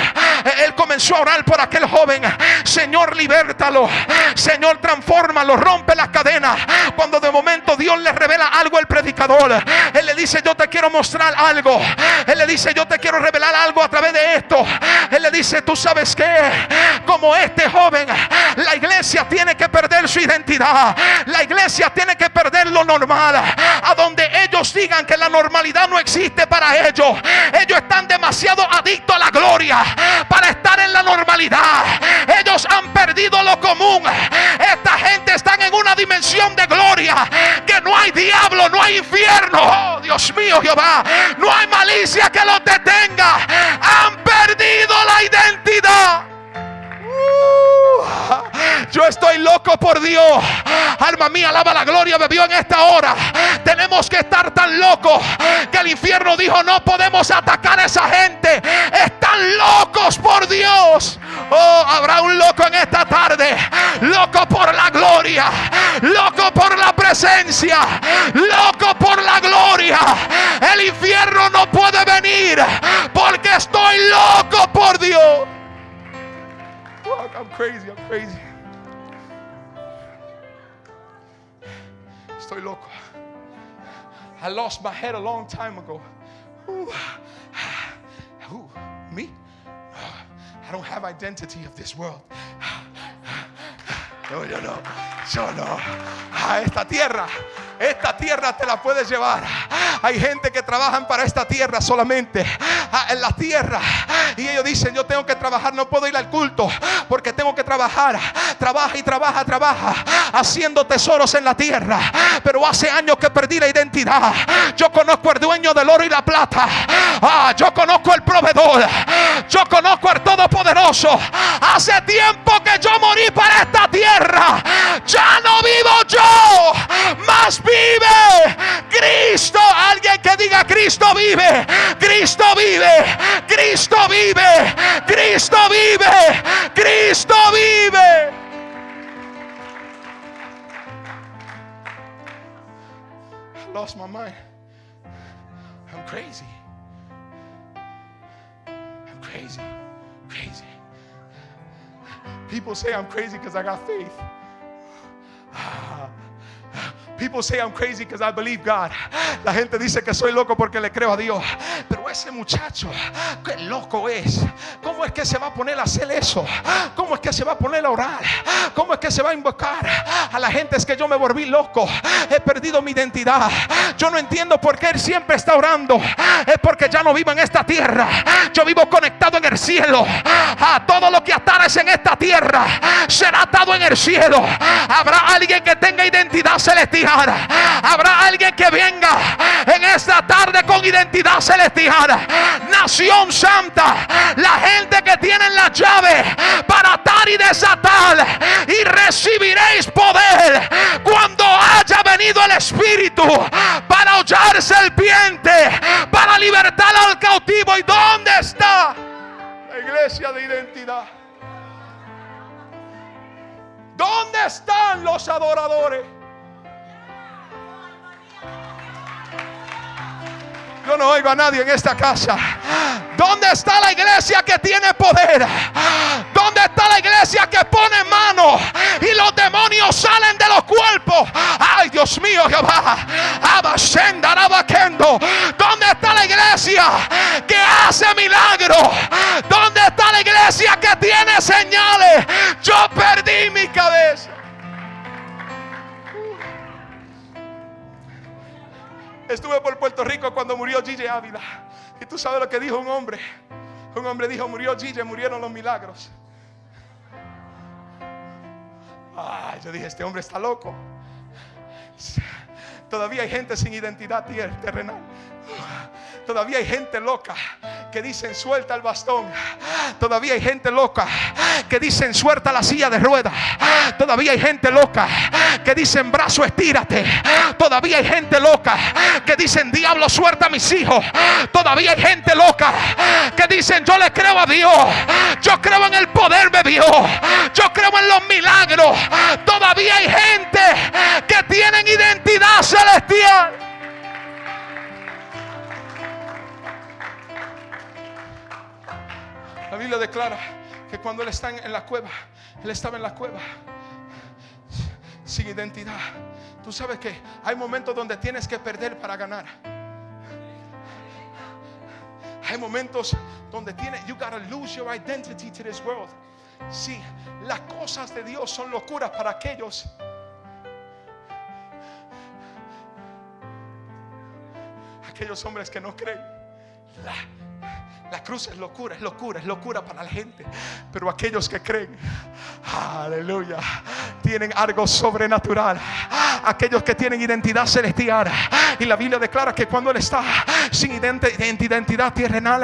[SPEAKER 3] él comenzó a orar por aquel joven. Señor, libértalo. Señor, transfórmalo, rompe las cadenas. Cuando de momento Dios le revela algo al predicador, él le dice, yo te quiero mostrar algo. Él le dice, yo te quiero revelar algo a través de esto. Él le dice, tú sabes que como este joven, la iglesia tiene que perder su identidad. La iglesia tiene que perder lo normal. A donde ellos digan que la normalidad no existe para ellos. Ellos están demasiado adictos a la gloria para estar en la normalidad. Ellos han perdido lo común. Esta gente está en una dimensión de gloria que no hay diablo, no hay infierno. Oh, Dios mío, Jehová. No hay malicia que los detenga. Han perdido la identidad. Uh, yo estoy loco por Dios. Alma mía, alaba la gloria de Dios en esta hora. Tenemos que estar tan locos que el infierno dijo: No podemos atacar a esa gente. Están locos por Dios. Oh, habrá un loco en esta tarde. Loco por la gloria. Loco por la presencia. Loco por la gloria. El infierno no puede venir porque estoy loco por Dios. Fuck, I'm crazy, I'm crazy. Estoy loco. I lost my head a long time ago. Ooh. Ooh, me? I don't have identity of this world. Yo no. Yo no. A esta tierra. Esta tierra te la puedes llevar. Hay gente que trabajan para esta tierra solamente. Ah, en la tierra. Y ellos dicen, yo tengo que trabajar, no puedo ir al culto porque tengo que trabajar. Trabaja y trabaja, trabaja. Haciendo tesoros en la tierra. Pero hace años que perdí la identidad. Yo conozco al dueño del oro y la plata. Ah, yo conozco al proveedor. Yo conozco al todopoderoso. Hace tiempo que yo morí para esta tierra. Ya no vivo yo. Más vive Cristo. Alguien que diga Cristo vive. Cristo vive. Cristo vive. Cristo vive. Cristo vive. Lost my mind. I'm crazy. I'm crazy. Crazy. People say I'm crazy because I got faith. People say I'm crazy because I believe God. La gente dice que soy loco porque le creo a Dios. Pero ese muchacho, qué loco es. ¿Cómo es que se va a poner a hacer eso? ¿Cómo es que se va a poner a orar? ¿Cómo es que se va a invocar a la gente? Es que yo me volví loco. He perdido mi identidad. Yo no entiendo por qué él siempre está orando. Es porque ya no vivo en esta tierra. Yo vivo conectado en el cielo. A todo lo que atares en esta tierra será atado en el cielo. Habrá alguien que tenga identidad celestial. Habrá alguien que venga en esta tarde con identidad celestial. Nación santa. La gente que tiene la llave para atar y desatar. Y recibiréis poder cuando haya venido el Espíritu para hollar serpiente. Para libertar al cautivo. ¿Y dónde está la iglesia de identidad? ¿Dónde están los adoradores? Yo no oigo a nadie en esta casa. ¿Dónde está la iglesia que tiene poder? ¿Dónde está la iglesia que pone mano y los demonios salen de los cuerpos? Ay, Dios mío, Jehová. ¿Dónde está la iglesia que hace milagros? Puerto Rico cuando murió Gigi Ávila. Y tú sabes lo que dijo un hombre. Un hombre dijo, murió Gigi, murieron los milagros. Ay, yo dije, este hombre está loco. Todavía hay gente sin identidad terrenal. Todavía hay gente loca que dicen suelta el bastón. Todavía hay gente loca que dicen suelta la silla de ruedas. Todavía hay gente loca que dicen brazo estírate. Todavía hay gente loca que dicen diablo suelta a mis hijos. Todavía hay gente loca que dicen yo le creo a Dios. Yo creo en el poder de Dios. Yo creo en los milagros. Todavía hay gente que tienen identidad celestial. La Biblia declara que cuando él está en la cueva, él estaba en la cueva sin identidad. Tú sabes que hay momentos donde tienes que perder para ganar. Hay momentos donde tienes, you gotta lose your identity to this world. Sí, las cosas de Dios son locuras para aquellos. Aquellos hombres que no creen. La cruz es locura, es locura, es locura para la gente. Pero aquellos que creen, aleluya, tienen algo sobrenatural. Aquellos que tienen identidad celestial. Y la Biblia declara que cuando Él está sin identidad terrenal,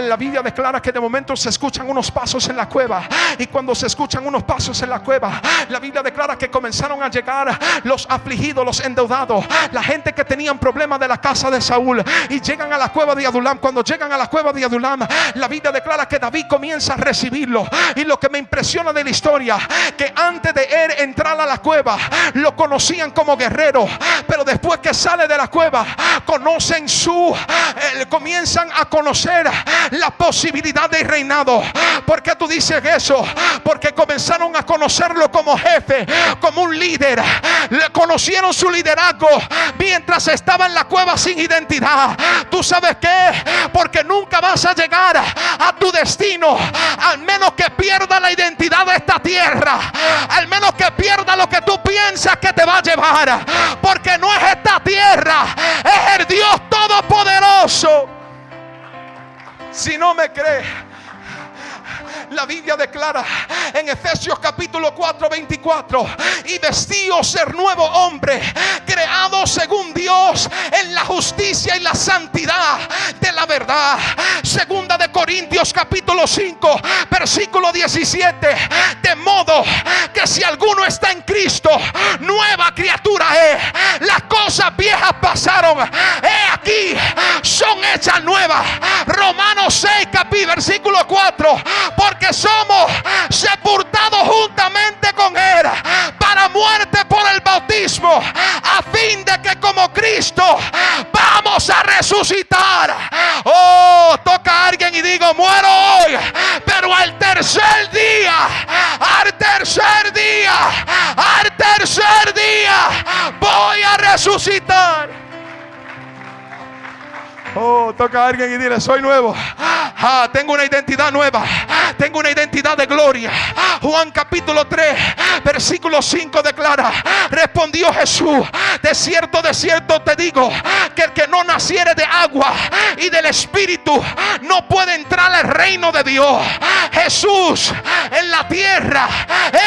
[SPEAKER 3] la Biblia declara que de momento se escuchan unos pasos en la cueva. Y cuando se escuchan unos pasos en la cueva, la Biblia declara que comenzaron a llegar los afligidos, los endeudados, la gente que tenían problemas de la casa de Saúl. Y llegan a la cueva de Adulam. Cuando llegan a la cueva de Adulam, la Biblia declara que David comienza a recibirlo. Y lo que me impresiona de la historia, que antes de él entrar a la cueva, lo conocían como guerrero. Pero después que sale de la cueva, conocen su, eh, comienzan a conocer la posibilidad de reinado. ¿Por qué tú dices eso? Porque comenzaron a conocerlo como jefe, como un líder. Conocieron su liderazgo mientras estaba en la cueva sin identidad. ¿Tú sabes qué? Porque nunca vas a llegar a tu destino al menos que pierda la identidad de esta tierra. Al menos que pierda lo que tú piensas que te va a llevar. Porque no es esta tierra, es el Dios Todopoderoso. Si no me cree, la Biblia declara en Efesios capítulo 4, 24, y vestíos ser nuevo hombre, creado según Dios en la justicia y la santidad de la verdad. Segunda de Corintios capítulo 5, versículo 17, de modo que si alguno está en Cristo, nueva criatura es. Las cosas viejas pasaron, he aquí, son hechas nuevas. Romanos 6, capítulo, versículo 4, porque somos sepultados juntamente con Él para muerte por el bautismo, a fin de que como Cristo vamos a resucitar. Oh, toca a alguien y digo, muero hoy, pero al tercer día, al tercer día, al tercer día, voy a resucitar. Oh, toca a alguien y dile, soy nuevo. Ah, tengo una identidad nueva. Tengo una identidad de gloria. Juan capítulo 3, versículo 5 declara, respondió Jesús, de cierto, de cierto te digo, que el que no naciere de agua y del Espíritu no puede entrar al reino de Dios. Jesús en la tierra,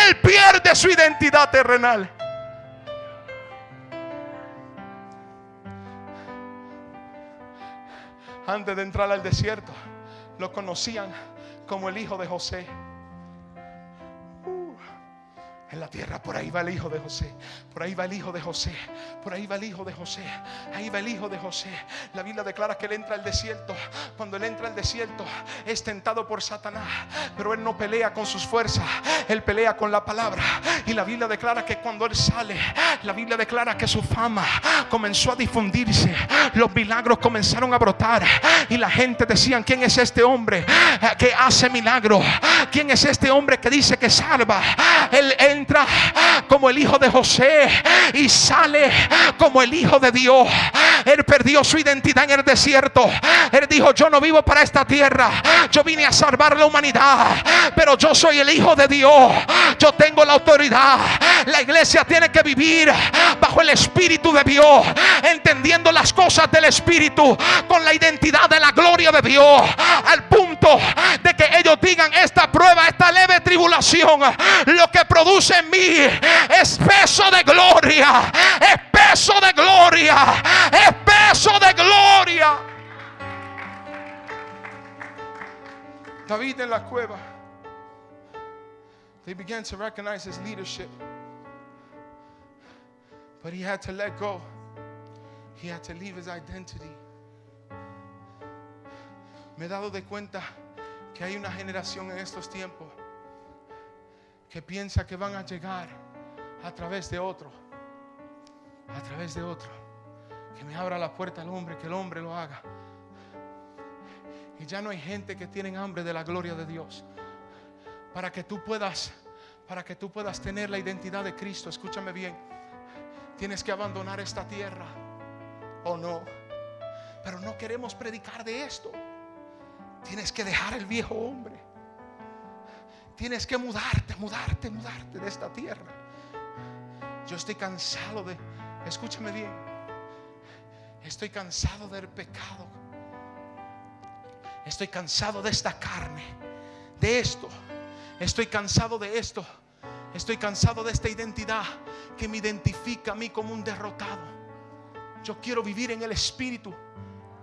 [SPEAKER 3] él pierde su identidad terrenal. antes de entrar al desierto, lo conocían como el hijo de José. En la tierra, por ahí va el hijo de José, por ahí va el hijo de José, por ahí va el hijo de José, ahí va el hijo de José. La Biblia declara que él entra al desierto. Cuando él entra al desierto, es tentado por Satanás, pero él no pelea con sus fuerzas, él pelea con la palabra. Y la Biblia declara que cuando él sale, la Biblia declara que su fama comenzó a difundirse, los milagros comenzaron a brotar y la gente decían, ¿quién es este hombre que hace milagros? ¿Quién es este hombre que dice que salva? Él entra como el hijo de José y sale como el hijo de Dios. Él perdió su identidad en el desierto. Él dijo, yo no vivo para esta tierra. Yo vine a salvar la humanidad. Pero yo soy el hijo de Dios. Yo tengo la autoridad. La iglesia tiene que vivir bajo el Espíritu de Dios. Entendiendo las cosas del Espíritu. Con la identidad de la gloria de Dios. Al punto de que ellos digan esta prueba, esta leve tribulación. Lo que produce en mí es peso de gloria. Es peso de gloria. Es peso de gloria. David en la cueva. They began to recognize his leadership. But he had to let go. He had to leave his identity. Me he dado de cuenta que hay una generación en estos tiempos que piensa que van a llegar a través de otro. A través de otro. Que me abra la puerta al hombre, que el hombre lo haga. Y ya no hay gente que tienen hambre de la gloria de Dios. Para que tú puedas, para que tú puedas tener la identidad de Cristo, escúchame bien. Tienes que abandonar esta tierra o no. Pero no queremos predicar de esto. Tienes que dejar el viejo hombre. Tienes que mudarte, mudarte, mudarte de esta tierra. Yo estoy cansado de, escúchame bien, estoy cansado del pecado. Estoy cansado de esta carne, de esto. Estoy cansado de esto. Estoy cansado de esta identidad que me identifica a mí como un derrotado. Yo quiero vivir en el Espíritu.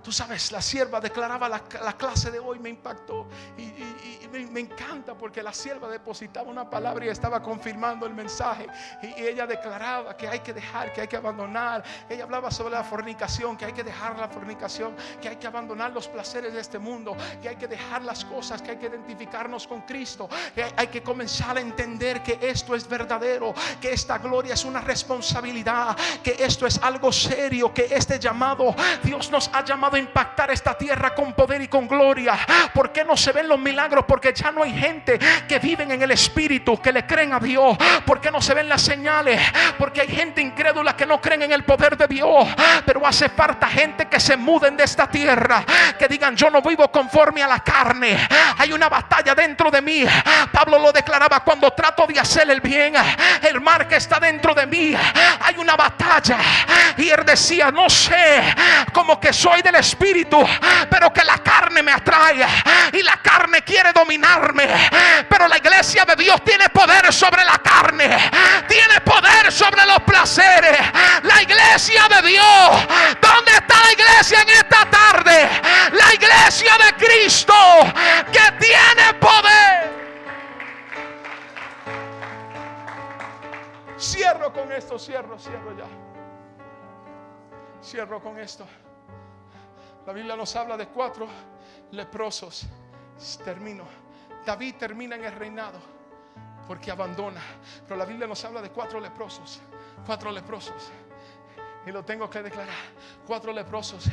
[SPEAKER 3] Tú sabes, la sierva declaraba la, la clase de hoy, me impactó. Y, y- me, encanta porque la sierva depositaba una palabra y estaba confirmando el mensaje. Y, y ella declaraba que hay que dejar, que hay que abandonar. Ella hablaba sobre la fornicación, que hay que dejar la fornicación, que hay que abandonar los placeres de este mundo, que hay que dejar las cosas, que hay que identificarnos con Cristo, que hay, hay que comenzar a entender que esto es verdadero, que esta gloria es una responsabilidad, que esto es algo serio, que este llamado, Dios nos ha llamado a impactar esta tierra con poder y con gloria. ¿Por qué no se ven los milagros? Porque ya no hay gente que viven en el Espíritu, que le creen a Dios. ¿Por qué no se ven las señales? Porque hay gente incrédula que no creen en el poder de Dios. Pero hace falta gente que se muden de esta tierra, que digan yo no vivo conforme a la carne. Hay una batalla dentro de mí. Pablo lo declaraba cuando trato de hacer el bien, el mar que está dentro de mí. Hay una batalla. Y él decía, no sé, como que soy del Espíritu, pero que la carne me atrae y la carne quiere dominarme. Pero la iglesia de Dios tiene poder sobre la carne, tiene poder sobre los placeres. La iglesia de Dios, ¿dónde está la iglesia en esta tarde? La iglesia de Cristo que tiene poder. Cierro con esto, cierro, cierro ya. Cierro con esto. La Biblia nos habla de cuatro leprosos. Termino. David termina en el reinado porque abandona. Pero la Biblia nos habla de cuatro leprosos. Cuatro leprosos. Y lo tengo que declarar. Cuatro leprosos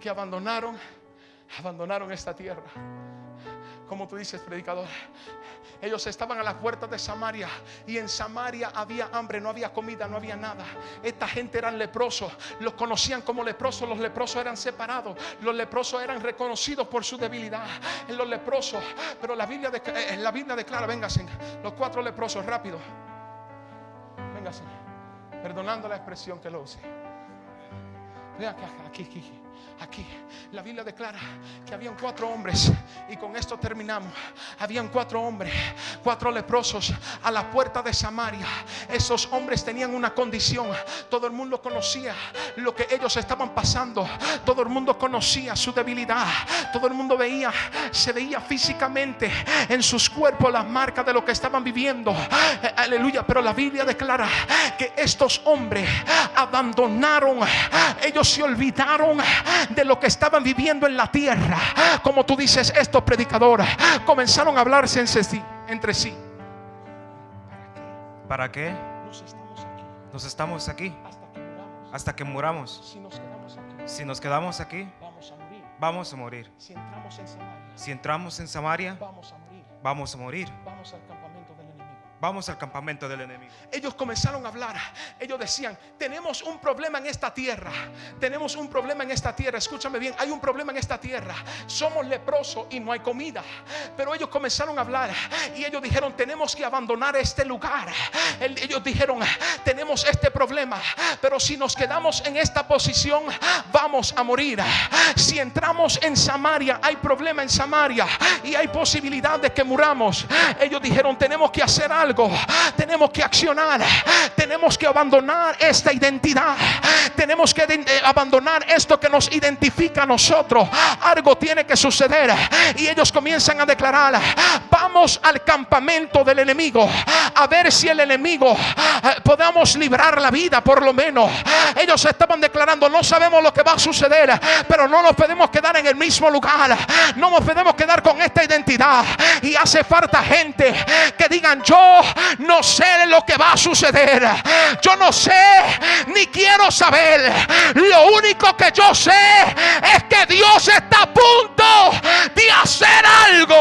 [SPEAKER 3] que abandonaron, abandonaron esta tierra. Como tú dices, predicador. Ellos estaban a las puertas de Samaria y en Samaria había hambre, no había comida, no había nada. Esta gente eran leprosos, los conocían como leprosos, los leprosos eran separados, los leprosos eran reconocidos por su debilidad. Los leprosos, pero la Biblia, eh, declara, vénganse, los cuatro leprosos, rápido. Véngase, perdonando la expresión que lo use. Que aquí, aquí, aquí. La Biblia declara que habían cuatro hombres y con esto terminamos. Habían cuatro hombres, cuatro leprosos a la puerta de Samaria. Esos hombres tenían una condición. Todo el mundo conocía lo que ellos estaban pasando. Todo el mundo conocía su debilidad. Todo el mundo veía, se veía físicamente en sus cuerpos las marcas de lo que estaban viviendo. Eh, Aleluya. Pero la Biblia declara que estos hombres abandonaron, ellos se olvidaron de lo que estaban viviendo en la tierra. Como tú dices, estos predicadores comenzaron a hablarse sí- entre sí.
[SPEAKER 4] ¿Para qué
[SPEAKER 3] Nos estamos aquí
[SPEAKER 4] nos estamos aquí
[SPEAKER 3] hasta que muramos.
[SPEAKER 4] hasta que muramos?
[SPEAKER 3] Si nos quedamos aquí,
[SPEAKER 4] Si nos quedamos aquí,
[SPEAKER 3] vamos a morir.
[SPEAKER 4] vamos a morir.
[SPEAKER 3] Si entramos en Samaria,
[SPEAKER 4] Si entramos en Samaria,
[SPEAKER 3] vamos a morir.
[SPEAKER 4] vamos a morir.
[SPEAKER 3] Vamos al enemigo.
[SPEAKER 4] Vamos al campamento del enemigo.
[SPEAKER 3] Ellos comenzaron a hablar. Ellos decían, tenemos un problema en esta tierra. Tenemos un problema en esta tierra. Escúchame bien, hay un problema en esta tierra. Somos leprosos y no hay comida. Pero ellos comenzaron a hablar y ellos dijeron, tenemos que abandonar este lugar. El- Ellos dijeron, tenemos este problema. Pero si nos quedamos en esta posición, vamos a morir. Si entramos en Samaria, hay problema en Samaria y hay posibilidad de que muramos. Ellos dijeron, tenemos que hacer algo. Tenemos que accionar. Tenemos que abandonar esta identidad. Tenemos que eh, abandonar esto que nos identifica a nosotros. Algo tiene que suceder. Y ellos comienzan a declarar, vamos al campamento del enemigo. A ver si el enemigo eh, podamos librar la vida por lo menos. Ellos estaban declarando, no sabemos lo que va a suceder, pero no nos podemos quedar en el mismo lugar. No nos podemos quedar con esta identidad. Y hace falta gente que digan, yo no sé lo que va a suceder. Yo no sé ni quiero saber. Lo único que yo sé es que Dios está a punto de hacer algo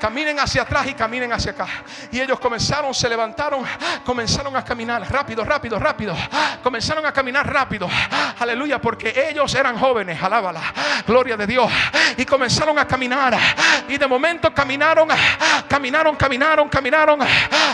[SPEAKER 3] caminen hacia atrás y caminen hacia acá. Y ellos comenzaron, se levantaron, comenzaron a caminar rápido, rápido, rápido. Comenzaron a caminar rápido. Aleluya, porque ellos eran jóvenes, alábala, gloria de Dios. Y comenzaron a caminar. Y de momento caminaron, caminaron, caminaron, caminaron.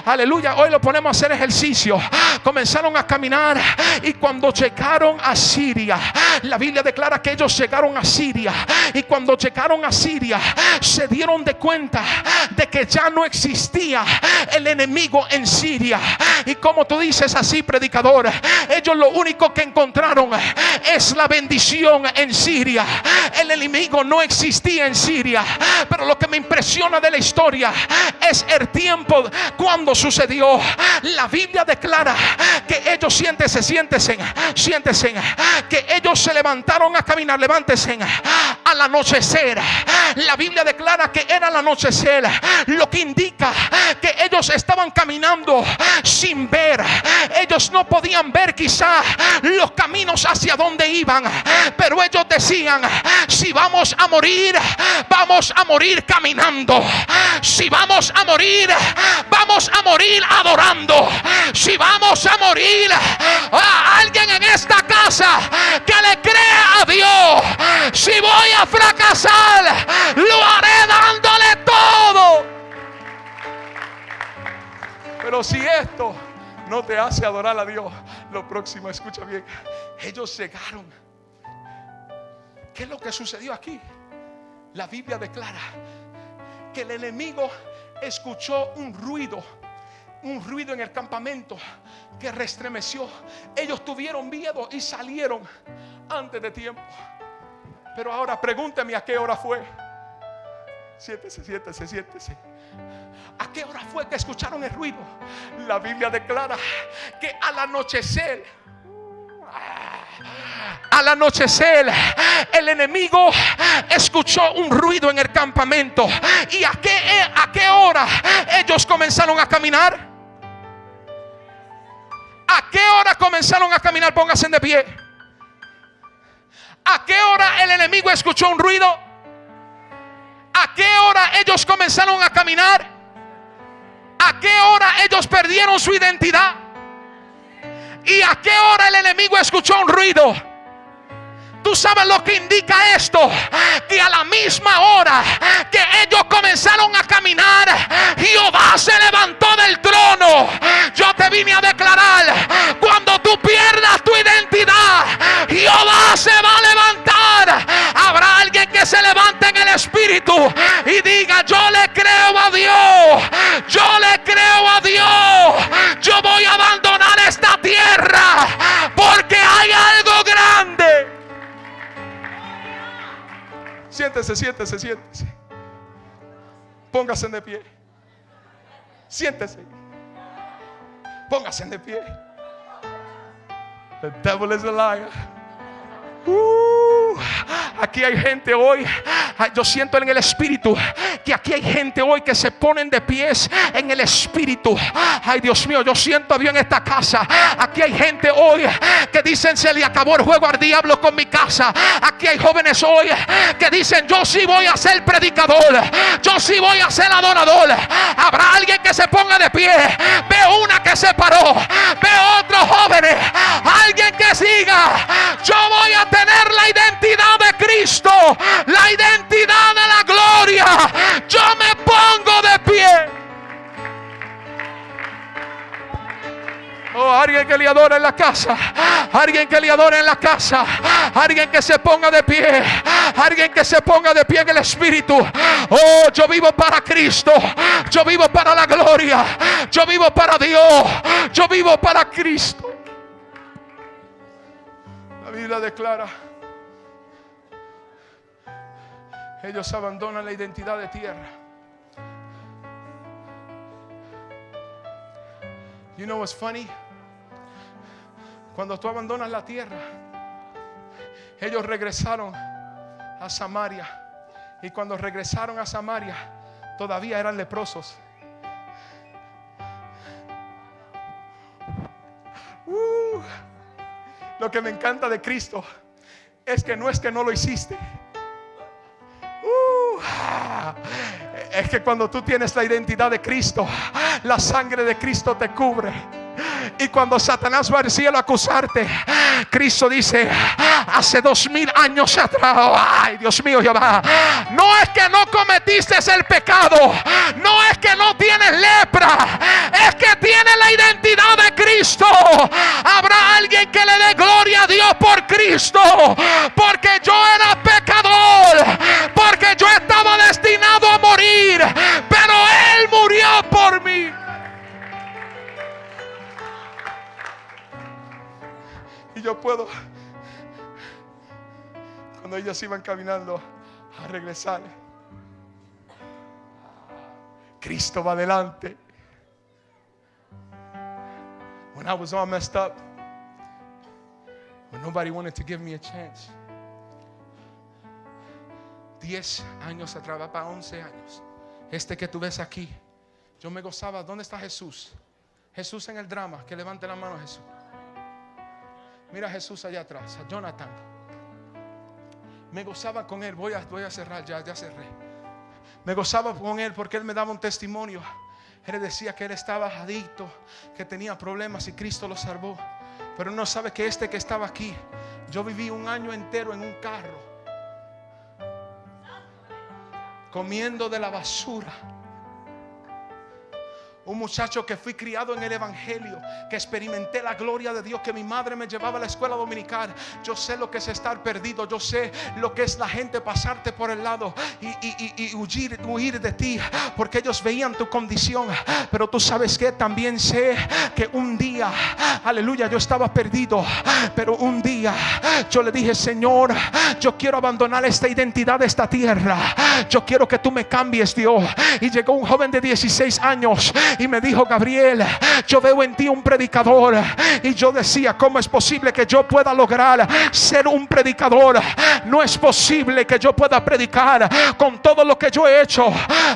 [SPEAKER 3] Aleluya, hoy lo ponemos a hacer ejercicio. Comenzaron a caminar y cuando llegaron a Siria, la Biblia declara que ellos llegaron a Siria. Y cuando llegaron a Siria, se dieron de cuenta de que ya no existía el enemigo en Siria. Y como tú dices así, predicador, ellos lo único que encontraron es la bendición en Siria. El enemigo no existía en Siria. Pero lo que me impresiona de la historia es el tiempo cuando sucedió. La Biblia declara que ellos siéntese, siéntese, siéntese, que ellos se levantaron a caminar, levántese al anochecer. La Biblia declara que era el anochecer lo que indica que ellos estaban caminando sin ver. Ellos no podían ver quizá los caminos hacia donde iban, pero ellos decían, si vamos a morir, vamos a morir caminando. Si vamos a morir, vamos a morir adorando. Si vamos a morir, a alguien en esta casa que le crea a Dios. Si voy a fracasar, lo haré dándole todo pero si esto no te hace adorar a Dios, lo próximo, escucha bien, ellos llegaron. ¿Qué es lo que sucedió aquí? La Biblia declara que el enemigo escuchó un ruido, un ruido en el campamento que restremeció. Ellos tuvieron miedo y salieron antes de tiempo. Pero ahora pregúnteme a qué hora fue. Siéntese, siéntese, siéntese. ¿A qué hora fue que escucharon el ruido? La Biblia declara que al anochecer al anochecer el enemigo escuchó un ruido en el campamento. ¿Y a qué, a qué hora ellos comenzaron a caminar? ¿A qué hora comenzaron a caminar? Pónganse de pie. ¿A qué hora el enemigo escuchó un ruido? ¿A qué hora ellos comenzaron a caminar? ¿A qué hora ellos perdieron su identidad? ¿Y a qué hora el enemigo escuchó un ruido? Tú sabes lo que indica esto, que a la misma hora que ellos comenzaron a caminar, Jehová se levantó del trono. Yo te vine a declarar, cuando tú pierdas tu identidad, Jehová se va a levantar. Habrá alguien que se levante en el espíritu y diga, yo le creo a Dios, yo le Siéntese, siéntese, siéntese. Póngase de pie. Siéntese. Póngase de pie. The devil is a liar. Uh, aquí hay gente hoy. Yo siento en el espíritu que aquí hay gente hoy que se ponen de pies en el espíritu. Ay, Dios mío, yo siento a Dios en esta casa. Aquí hay gente hoy que dicen se le acabó el juego al diablo con mi casa. Aquí hay jóvenes hoy que dicen yo sí voy a ser predicador. Yo sí voy a ser adorador. Habrá alguien que se ponga de pie. Veo una que se paró. Veo otros jóvenes. Alguien que siga. Yo voy a tener la identidad de Cristo, la identidad de la gloria. Yo me pongo de pie. Oh, alguien que le adore en la casa. Alguien que le adore en la casa. Alguien que se ponga de pie. Alguien que se ponga de pie en el Espíritu. Oh, yo vivo para Cristo. Yo vivo para la gloria. Yo vivo para Dios. Yo vivo para Cristo. Biblia declara. Ellos abandonan la identidad de tierra. You know what's funny? Cuando tú abandonas la tierra, ellos regresaron a Samaria. Y cuando regresaron a Samaria, todavía eran leprosos. Uh, lo que me encanta de Cristo es que no es que no lo hiciste. Uh, es que cuando tú tienes la identidad de Cristo, la sangre de Cristo te cubre. Y cuando Satanás va al cielo a acusarte, Cristo dice, hace dos mil años atrás, ay Dios mío Jehová, no es que no cometiste el pecado, no es que no tienes lepra, es que tienes la identidad de Cristo. Habrá alguien que le dé Dios por Cristo, porque yo era pecador, porque yo estaba destinado a morir, pero Él murió por mí. Y yo puedo, cuando ellos iban caminando a regresar, Cristo va adelante. When I was all messed up, when nobody wanted to give me a chance. Diez años atrás, va para once años. Este que tú ves aquí, yo me gozaba. ¿Dónde está Jesús? Jesús en el drama. Que levante la mano Jesús. Mira a Jesús allá atrás, a Jonathan. Me gozaba con él. Voy a, voy a cerrar, ya, ya cerré. Me gozaba con él porque él me daba un testimonio. Él decía que él estaba adicto, que tenía problemas y Cristo lo salvó. Pero no sabe que este que estaba aquí, yo viví un año entero en un carro, comiendo de la basura. Un muchacho que fui criado en el Evangelio, que experimenté la gloria de Dios, que mi madre me llevaba a la escuela dominical. Yo sé lo que es estar perdido, yo sé lo que es la gente pasarte por el lado y, huir, huir de ti, porque ellos veían tu condición. Pero tú sabes que también sé que un día, aleluya, yo estaba perdido, pero un día yo le dije, Señor, yo quiero abandonar esta identidad de esta tierra. Yo quiero que tú me cambies, Dios. Y llegó un joven de 16 años y me dijo, Gabriel, yo veo en ti un predicador. Y yo decía, ¿cómo es posible que yo pueda lograr ser un predicador? No es posible que yo pueda predicar con todo lo que yo he hecho.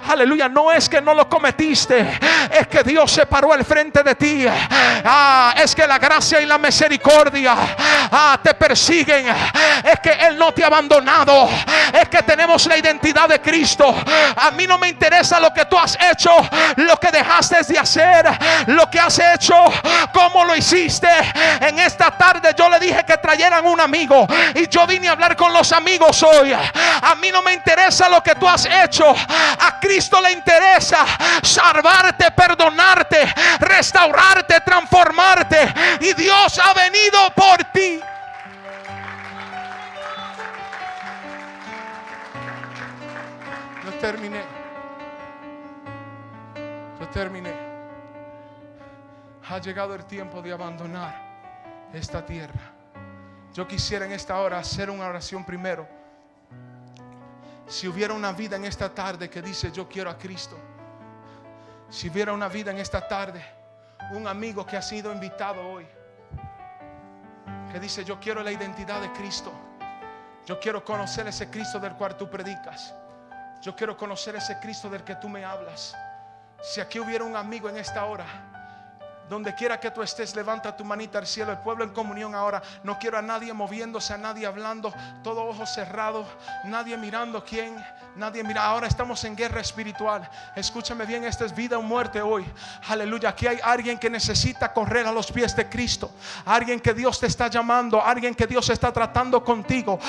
[SPEAKER 3] Aleluya, no es que no lo cometiste, es que Dios se paró al frente de ti. Ah, es que la gracia y la misericordia ah, te persiguen. Es que Él no te ha abandonado. Es que tenemos la identidad de Cristo. A mí no me interesa lo que tú has hecho, lo que dejaste de hacer, lo que has hecho, cómo lo hiciste. En esta tarde yo le dije que trajeran un amigo y yo vine a hablar con los amigos hoy. A mí no me interesa lo que tú has hecho. A Cristo le interesa salvarte, perdonarte, restaurarte, transformarte. Y Dios ha venido por ti. Yo terminé. Terminé. Ha llegado el tiempo de abandonar esta tierra. Yo quisiera en esta hora hacer una oración primero. Si hubiera una vida en esta tarde que dice yo quiero a Cristo. Si hubiera una vida en esta tarde, un amigo que ha sido invitado hoy, que dice yo quiero la identidad de Cristo. Yo quiero conocer ese Cristo del cual tú predicas. Yo quiero conocer ese Cristo del que tú me hablas. Si aquí hubiera un amigo en esta hora, donde quiera que tú estés, levanta tu manita al cielo. El pueblo en comunión ahora. No quiero a nadie moviéndose, a nadie hablando, todo ojo cerrado, nadie mirando quién, nadie mira. Ahora estamos en guerra espiritual. Escúchame bien, esta es vida o muerte hoy. Aleluya. Aquí hay alguien que necesita correr a los pies de Cristo. Alguien que Dios te está llamando, alguien que Dios está tratando contigo.